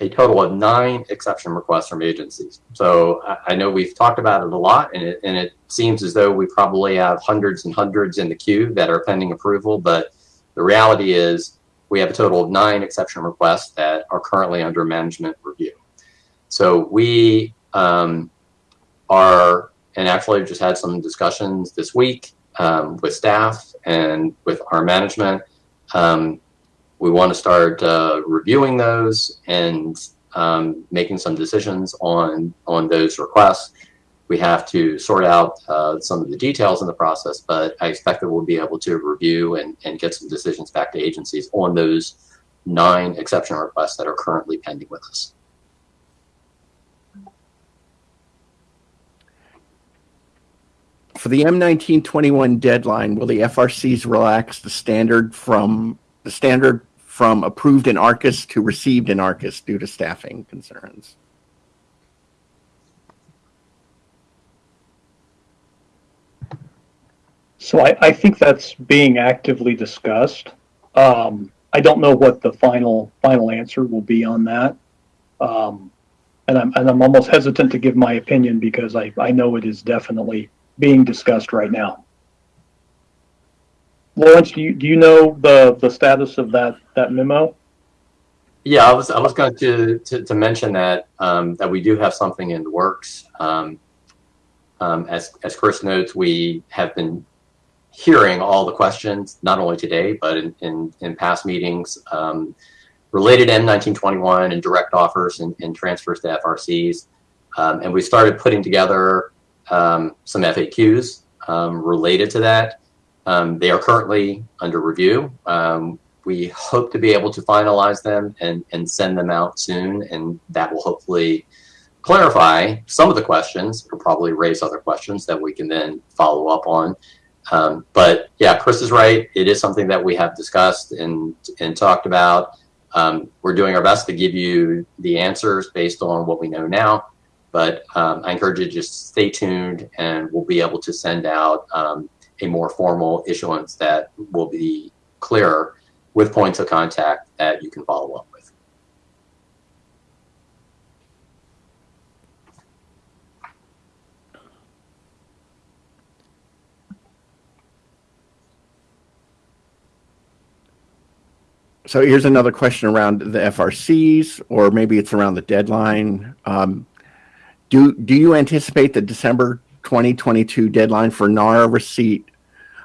a total of nine exception requests from agencies. So I, I know we've talked about it a lot, and it, and it seems as though we probably have hundreds and hundreds in the queue that are pending approval. But the reality is, we have a total of nine exception requests that are currently under management review. So we um, are, and actually just had some discussions this week um, with staff and with our management. Um, we want to start uh, reviewing those and um, making some decisions on on those requests. We have to sort out uh, some of the details in the process, but I expect that we'll be able to review and, and get some decisions back to agencies on those nine exception requests that are currently pending with us. For the M1921 deadline, will the FRCs relax the standard from the standard from approved in ARCIS to received in ARCIS due to staffing concerns? So I, I think that's being actively discussed. Um, I don't know what the final final answer will be on that. Um, and I'm and I'm almost hesitant to give my opinion because I, I know it is definitely being discussed right now. Lawrence, do you do you know the the status of that that memo? Yeah, I was I was going to to, to mention that um, that we do have something in the works. Um, um, as as Chris notes, we have been hearing all the questions, not only today but in in, in past meetings um, related M1921 and direct offers and, and transfers to FRCs, um, and we started putting together um, some FAQs related to that. they are currently under review we hope to be able to finalize them and, and send them out soon. And that will hopefully clarify some of the questions or probably raise other questions that we can then follow up on. Um, but yeah, Chris is right. It is something that we have discussed and, and talked about. Um, we're doing our best to give you the answers based on what we know now. But um, I encourage you to just stay tuned and we'll be able to send out um, a more formal issuance that will be clearer with points of contact that you can follow up with. So here's another question around the FRCs, or maybe it's around the deadline. Um, do do you anticipate the December 2022 deadline for NARA receipt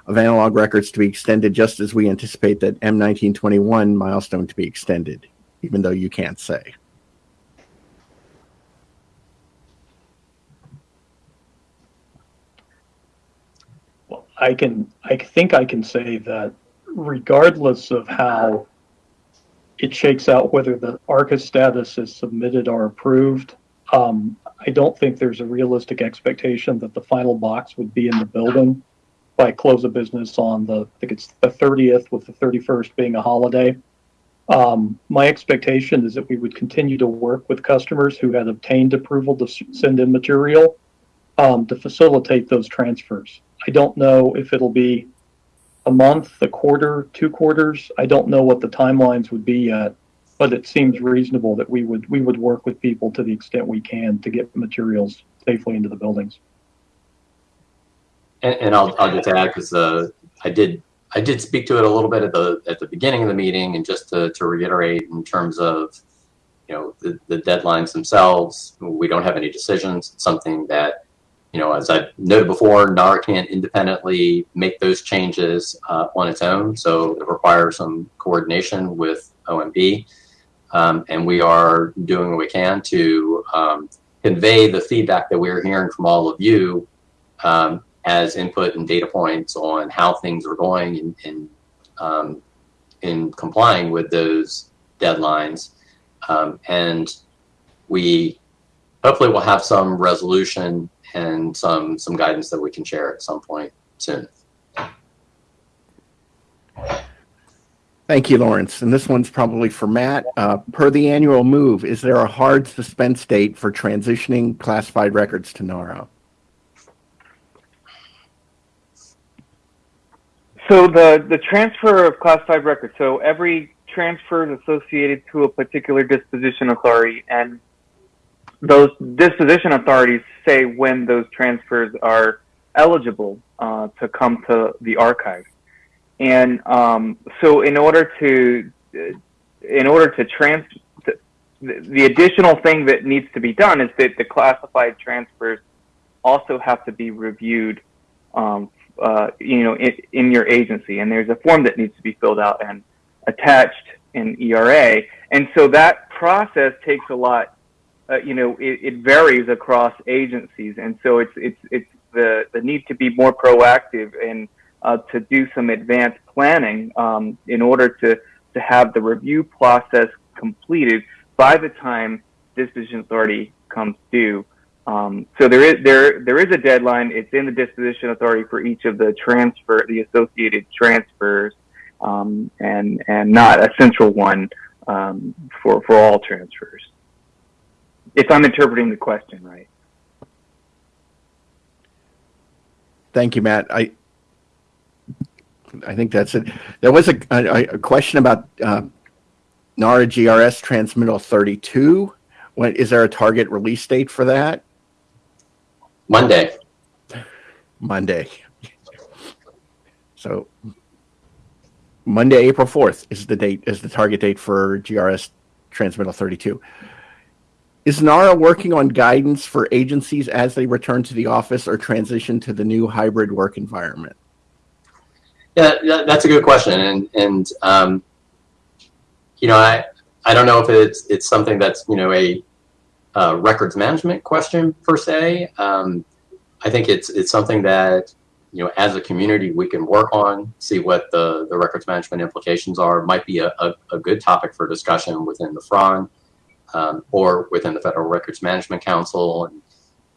of analog records to be extended, just as we anticipate that M1921 milestone to be extended, even though you can't say? Well, I can, I think I can say that regardless of how it shakes out, whether the ARCIS status is submitted or approved, um, I don't think there's a realistic expectation that the final box would be in the building by close of business on the, I think it's the 30th with the 31st being a holiday. Um, my expectation is that we would continue to work with customers who had obtained approval to send in material um, to facilitate those transfers. I don't know if it'll be a month, a quarter, two quarters. I don't know what the timelines would be yet, but it seems reasonable that we would we would work with people to the extent we can to get materials safely into the buildings. And, and I'll, I'll just add because uh, I did I did speak to it a little bit at the at the beginning of the meeting, and just to, to reiterate in terms of you know the, the deadlines themselves, we don't have any decisions. It's something that you know, as I noted before, NARA can't independently make those changes uh, on its own, so it requires some coordination with OMB, um, and we are doing what we can to um, convey the feedback that we're hearing from all of you um, as input and data points on how things are going in in, um, in complying with those deadlines, um, and we hopefully will have some resolution and some some guidance that we can share at some point soon. Thank you, Laurence. And this one's probably for Matt. Uh, per the annual move, is there a hard suspense date for transitioning classified records to NARA? So the, the transfer of classified records, so every transfer is associated to a particular disposition authority, and those disposition authorities say when those transfers are eligible uh, to come to the archive. And um, so in order to, in order to trans, the, the additional thing that needs to be done is that the classified transfers also have to be reviewed um, uh, you know, in, in, your agency, and there's a form that needs to be filled out and attached in ERA, and so that process takes a lot. Uh, you know, it, it, varies across agencies, and so it's it's it's the the need to be more proactive and uh, to do some advanced planning um, in order to to have the review process completed by the time disposition authority comes due. Um, so there is there there is a deadline. It's in the disposition authority for each of the transfer, the associated transfers, um, and and not a central one um, for for all transfers. If I'm interpreting the question right. Thank you, Matt. I I think that's it. There was a, a, a question about uh, NARA GRS transmittal 32. When is there a target release date for that? Monday. Monday. So Monday, April 4th is the date, is the target date for GRS transmittal 32. Is NARA working on guidance for agencies as they return to the office or transition to the new hybrid work environment? Yeah, that's a good question, and and um, you know, I I don't know if it's it's something that's you know a uh, records management question per se. Um, I think it's it's something that you know as a community we can work on, see what the the records management implications are. Might be a, a, a good topic for discussion within the FRON. um, or within the Federal Records Management Council and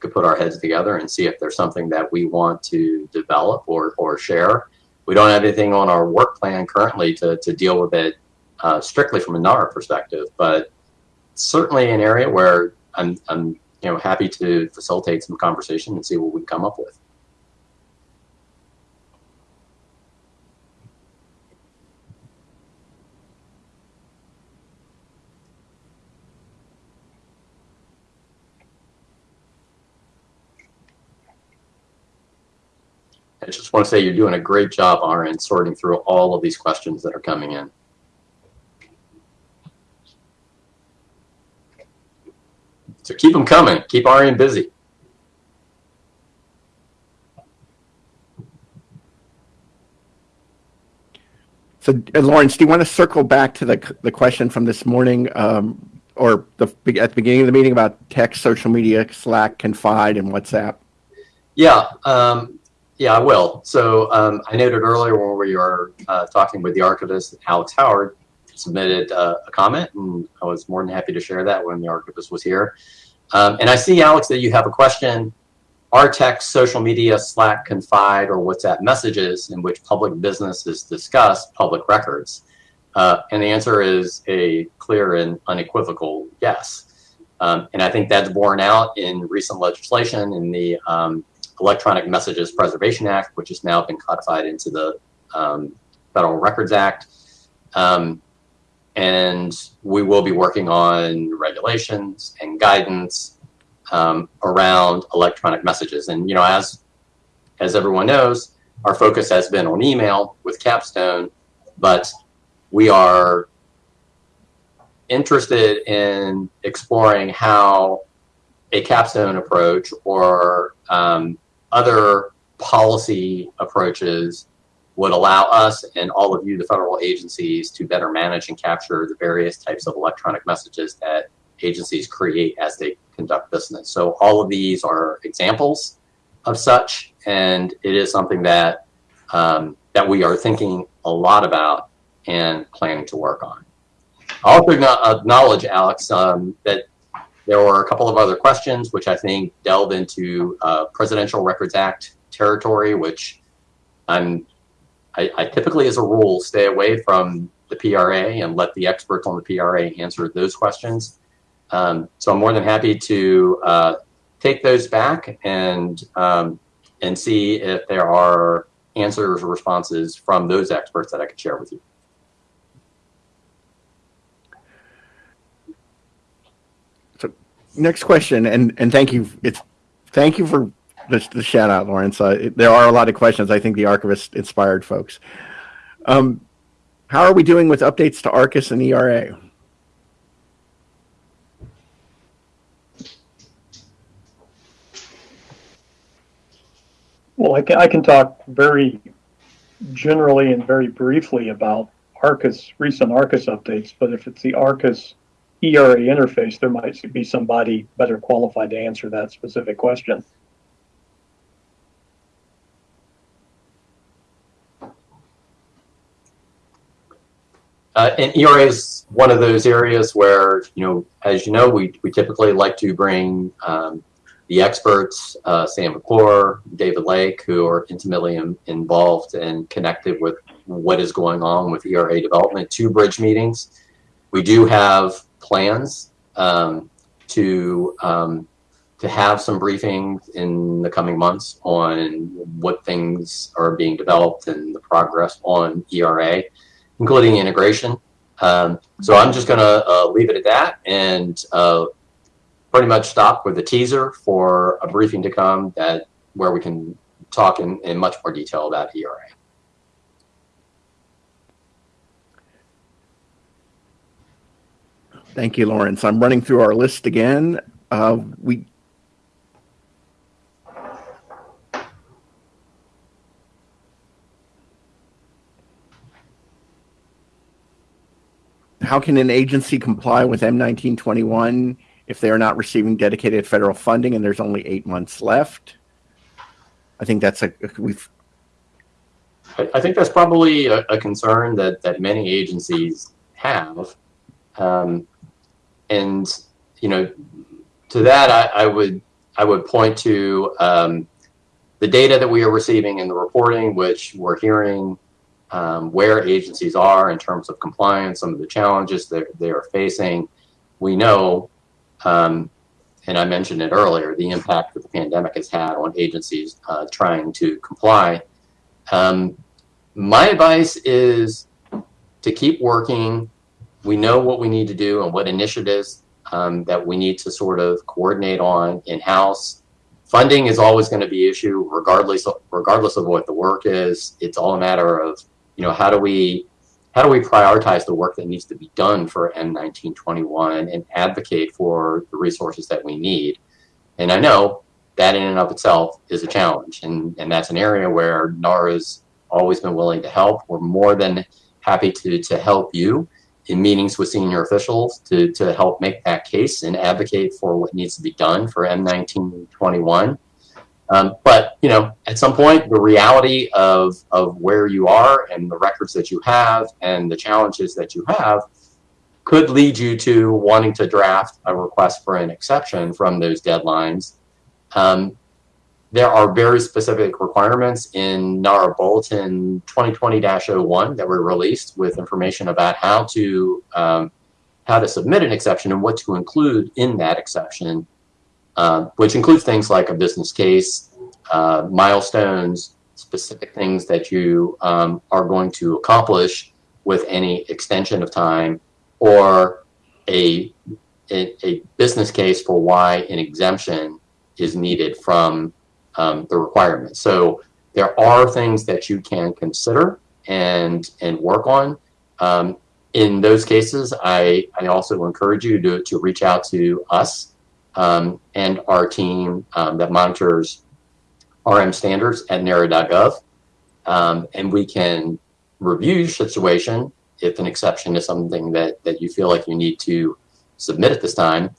could put our heads together and see if there's something that we want to develop or, or share. We don't have anything on our work plan currently to, to deal with it uh, strictly from a NARA perspective, but certainly an area where I'm, I'm you know happy to facilitate some conversation and see what we come up with. I just want to say you're doing a great job, Arian, sorting through all of these questions that are coming in. So keep them coming. Keep Arian busy. So uh, Laurence, do you want to circle back to the, the question from this morning, um, or the, at the beginning of the meeting about text, social media, Slack, Confide, and WhatsApp? Yeah, um, yeah, I will. So um, I noted earlier when we were uh, talking with the archivist, Alex Howard submitted uh, a comment, and I was more than happy to share that when the archivist was here. Um, and I see, Alex, that you have a question. Are text, social media, Slack, Confide, or WhatsApp messages in which public business is discussed public records? Uh, and the answer is a clear and unequivocal yes. Um, and I think that's borne out in recent legislation in the um, Electronic Messages Preservation Act, which has now been codified into the um, Federal Records Act. Um, and we will be working on regulations and guidance um, around electronic messages. And you know, as as everyone knows, our focus has been on email with Capstone, but we are interested in exploring how a capstone approach or um, other policy approaches would allow us and all of you, the federal agencies, to better manage and capture the various types of electronic messages that agencies create as they conduct business. So all of these are examples of such, and it is something that um, that we are thinking a lot about and planning to work on. I also acknowledge, Alex, um, that there were a couple of other questions which I think delve into uh, Presidential Records Act territory, which I'm I, I, typically, as a rule, stay away from the PRA and let the experts on the PRA answer those questions. Um, so I'm more than happy to uh, take those back and um, and see if there are answers or responses from those experts that I could share with you. So next question, and and thank you. It's thank you for the, the shout out, Laurence. Uh, there are a lot of questions. I think the archivist inspired folks. Um, how are we doing with updates to ARCIS and ERA? Well, I can, I can talk very generally and very briefly about ARCIS, recent ARCIS updates, but if it's the ARCIS ERA interface, there might be somebody better qualified to answer that specific question. Uh, and ERA is one of those areas where, you know, as you know, we, we typically like to bring um, the experts, uh, Sam McClure, David Lake, who are intimately in, involved and connected with what is going on with ERA development to bridge meetings. We do have plans um, to um, to have some briefings in the coming months on what things are being developed and the progress on ERA including integration. Um, so I'm just going to uh, leave it at that and uh, pretty much stop with the teaser for a briefing to come that where we can talk in, in much more detail about ERA. Thank you, Laurence. I'm running through our list again. Uh, we how can an agency comply with M1921 if they are not receiving dedicated federal funding and there's only eight months left? I think that's a we've. I, think that's probably a, a, concern that that many agencies have, um, and you know, to that, I, I would I would point to um, the data that we are receiving in the reporting, which we're hearing um, where agencies are in terms of compliance, some of the challenges that they are facing. We know, um, and I mentioned it earlier, the impact that the pandemic has had on agencies uh, trying to comply. Um, my advice is to keep working. We know what we need to do and what initiatives um, that we need to sort of coordinate on in-house. Funding is always going to be issue regardless of, regardless of what the work is. It's all a matter of, you know, how do we how do we prioritize the work that needs to be done for M1921 and advocate for the resources that we need? And I know that in and of itself is a challenge. And, and that's an area where NARA's always been willing to help. We're more than happy to, to help you in meetings with senior officials to, to help make that case and advocate for what needs to be done for M1921. Um, but you know, at some point, the reality of of where you are and the records that you have and the challenges that you have could lead you to wanting to draft a request for an exception from those deadlines. Um, there are very specific requirements in NARA Bulletin 2020-01 that were released with information about how to um, how to submit an exception and what to include in that exception, uh, which includes things like a business case, uh, milestones, specific things that you um, are going to accomplish with any extension of time, or a, a, a business case for why an exemption is needed from um, the requirements. So there are things that you can consider and and work on. Um, in those cases, I, I also encourage you to, to reach out to us um, and our team um, that monitors RM standards at NARA.gov. Um, and we can review your situation if an exception is something that, that you feel like you need to submit at this time.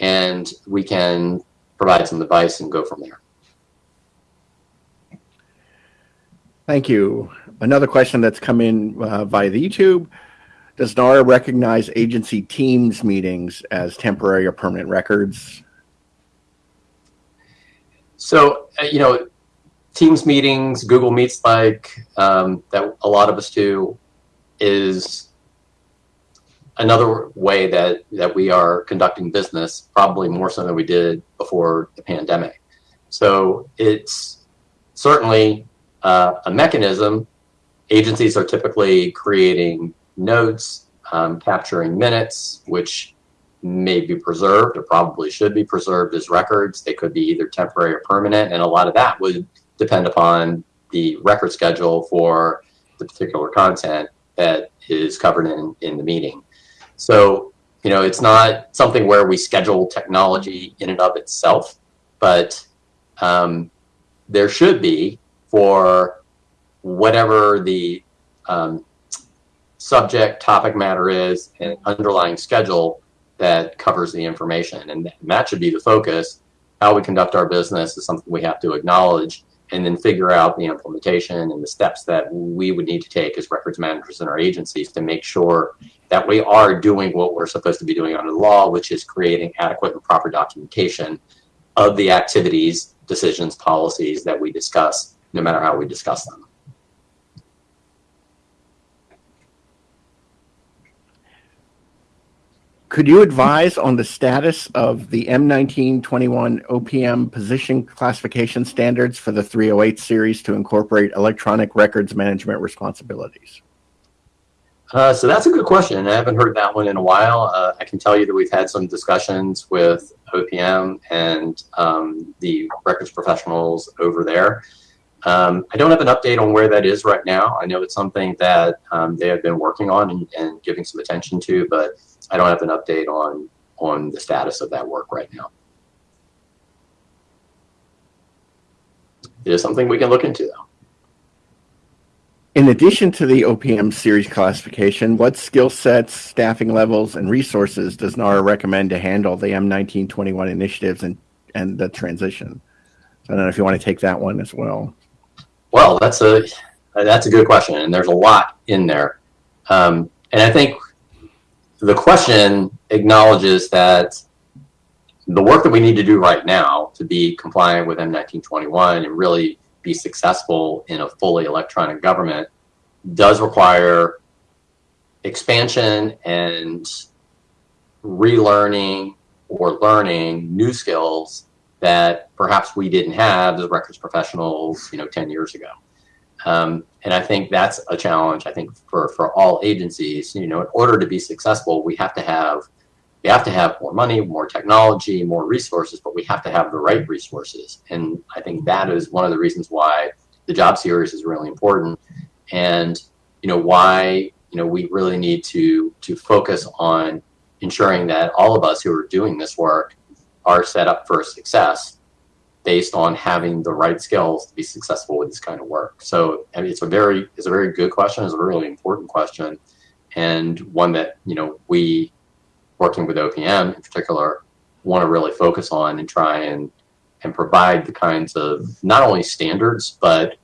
And we can provide some advice and go from there. Thank you. Another question that's come in uh, via the YouTube. Does NARA recognize agency teams meetings as temporary or permanent records? So, uh, you know, Teams meetings, Google Meets like um, that a lot of us do is another way that, that we are conducting business, probably more so than we did before the pandemic. So it's certainly uh, a mechanism. Agencies are typically creating notes, um, capturing minutes, which may be preserved or probably should be preserved as records. They could be either temporary or permanent, and a lot of that would depend upon the record schedule for the particular content that is covered in, in the meeting. So, you know, it's not something where we schedule technology in and of itself, but um, there should be for whatever the um, subject topic matter is and underlying schedule that covers the information. And that should be the focus. How we conduct our business is something we have to acknowledge and then figure out the implementation and the steps that we would need to take as records managers in our agencies to make sure that we are doing what we're supposed to be doing under the law, which is creating adequate and proper documentation of the activities, decisions, policies that we discuss, no matter how we discuss them. Could you advise on the status of the M1921 OPM position classification standards for the 308 series to incorporate electronic records management responsibilities? Uh, so that's a good question. I haven't heard that one in a while. Uh, I can tell you that we've had some discussions with OPM and um, the records professionals over there. Um, I don't have an update on where that is right now. I know it's something that um, they have been working on and, and giving some attention to, but I don't have an update on on the status of that work right now. It is something we can look into, though. In addition to the OPM series classification, what skill sets, staffing levels, and resources does NARA recommend to handle the M1921 initiatives and, and the transition? So I don't know if you want to take that one as well. Well, that's a that's a good question, and there's a lot in there. Um, and I think the question acknowledges that the work that we need to do right now to be compliant with M1921 and really be successful in a fully electronic government does require expansion and relearning or learning new skills that perhaps we didn't have as records professionals, you know, 10 years ago. Um, and I think that's a challenge. I think for for all agencies, you know, in order to be successful, we have to have we have to have more money, more technology, more resources, but we have to have the right resources. And I think that is one of the reasons why the job series is really important, and you know why you know we really need to to focus on ensuring that all of us who are doing this work are set up for success based on having the right skills to be successful with this kind of work. So I mean, it's a very it's a very good question. It's a really important question, and one that you know we working with OPM in particular want to really focus on and try and and provide the kinds of not only standards but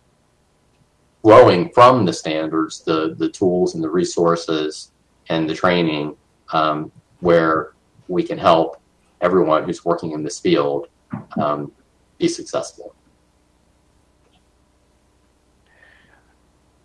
flowing from the standards the the tools and the resources and the training um, where we can help everyone who's working in this field um, be successful.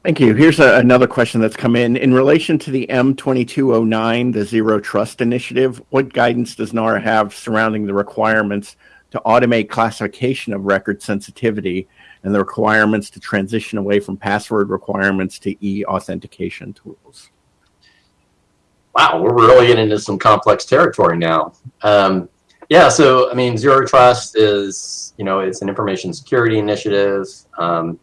Thank you. Here's a, another question that's come in. In relation to the M2209, the Zero Trust Initiative, what guidance does NARA have surrounding the requirements to automate classification of record sensitivity and the requirements to transition away from password requirements to e-authentication tools? Wow, we're really getting into some complex territory now. Um, yeah, so I mean, Zero Trust is, you know, it's an information security initiative. Um,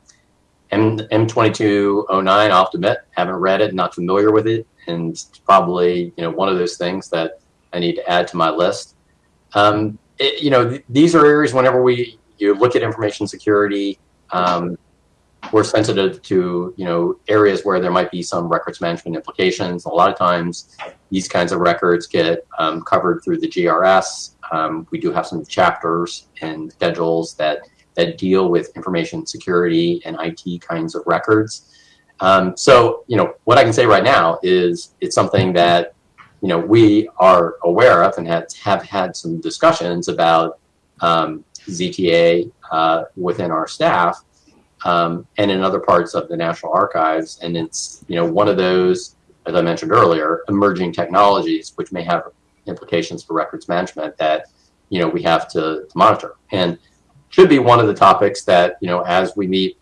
M M2209, I'll have to admit, haven't read it, not familiar with it, and probably, you know, one of those things that I need to add to my list. Um, it, you know, th these are areas whenever we you look at information security, um, we're sensitive to, you know, areas where there might be some records management implications. A lot of times, these kinds of records get um, covered through the GRS. Um, we do have some chapters and schedules that that deal with information security and IT kinds of records. Um, so, you know, what I can say right now is it's something that, you know, we are aware of and have, have had some discussions about um, ZTA uh, within our staff um, and in other parts of the National Archives. And it's, you know, one of those, as I mentioned earlier, emerging technologies which may have implications for records management that, you know, we have to, to monitor. And should be one of the topics that, you know, as we meet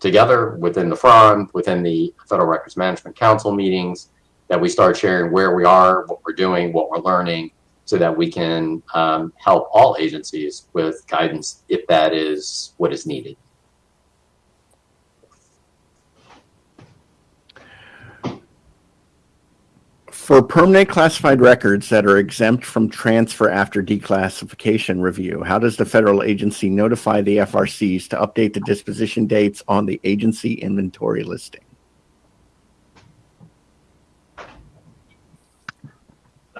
together within the FRON, within the Federal Records Management Council meetings, that we start sharing where we are, what we're doing, what we're learning, so that we can um, help all agencies with guidance if that is what is needed. For permanent classified records that are exempt from transfer after declassification review, how does the federal agency notify the FRCs to update the disposition dates on the agency inventory listing?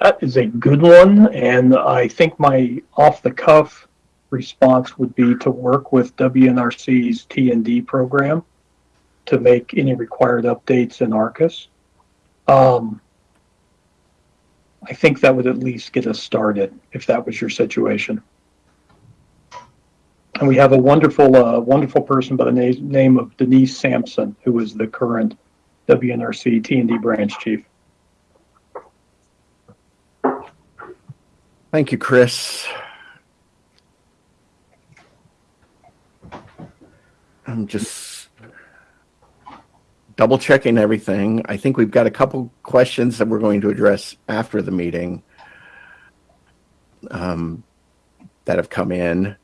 That is a good one, and I think my off-the-cuff response would be to work with WNRC's T&D program to make any required updates in ARCIS. Um, I think that would at least get us started if that was your situation. And we have a wonderful, uh, wonderful person by the na- name of Denise Sampson, who is the current WNRC T&D branch chief. Thank you, Chris. I'm just double checking everything. I think we've got a couple questions that we're going to address after the meeting um, that have come in.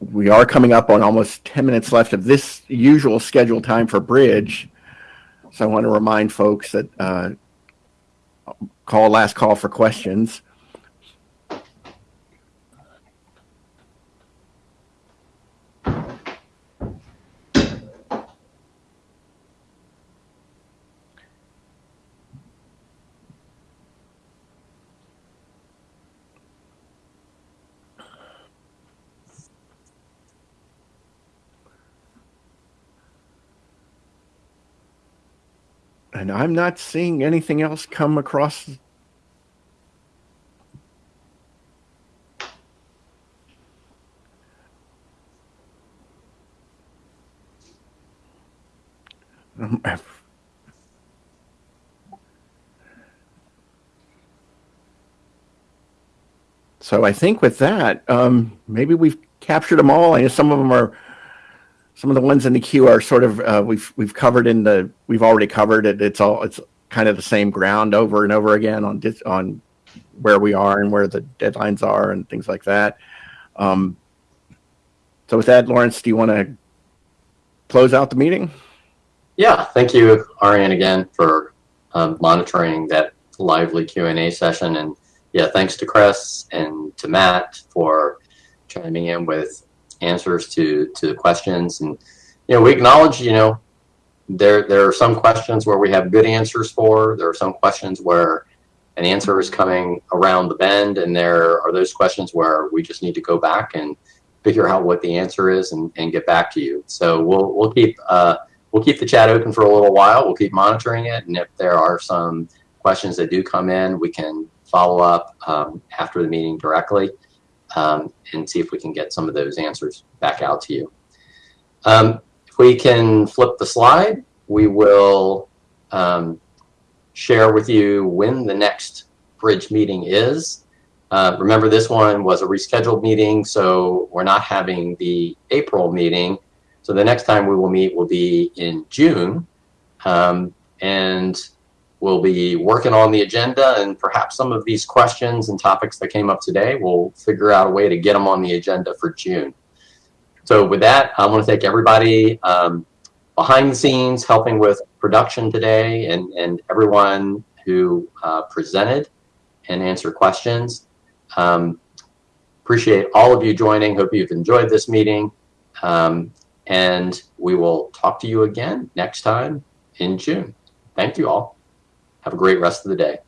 We are coming up on almost 10 minutes left of this usual scheduled time for bridge. So I want to remind folks that uh, call last call for questions. I'm not seeing anything else come across. Um, so I think with that, um, maybe we've captured them all. I know some of them are some of the ones in the queue are sort of, uh, we've, we've covered in the, we've already covered it. It's all, it's kind of the same ground over and over again on, on where we are and where the deadlines are and things like that. Um, so with that, Laurence, do you want to close out the meeting? Yeah, thank you, Arian, again for um, monitoring that lively Q and A session, and yeah, thanks to Chris and to Matt for chiming in with answers to to the questions. And you know, we acknowledge, you know, there there are some questions where we have good answers for. There are some questions where an answer is coming around the bend, and there are those questions where we just need to go back and figure out what the answer is and, and get back to you. So we'll we'll keep uh, we'll keep the chat open for a little while. We'll keep monitoring it, and if there are some questions that do come in, we can follow up um, after the meeting directly um, and see if we can get some of those answers back out to you. Um, if we can flip the slide, we will um, share with you when the next bridge meeting is. Uh, remember, this one was a rescheduled meeting, so we're not having the April meeting. So the next time we will meet will be in June. Um, and we'll be working on the agenda and perhaps some of these questions and topics that came up today, we'll figure out a way to get them on the agenda for June. So with that, I want to thank everybody um, behind the scenes helping with production today and, and everyone who uh, presented and answered questions. Um, appreciate all of you joining. Hope you've enjoyed this meeting. Um, and we will talk to you again next time in June. Thank you all. Have a great rest of the day.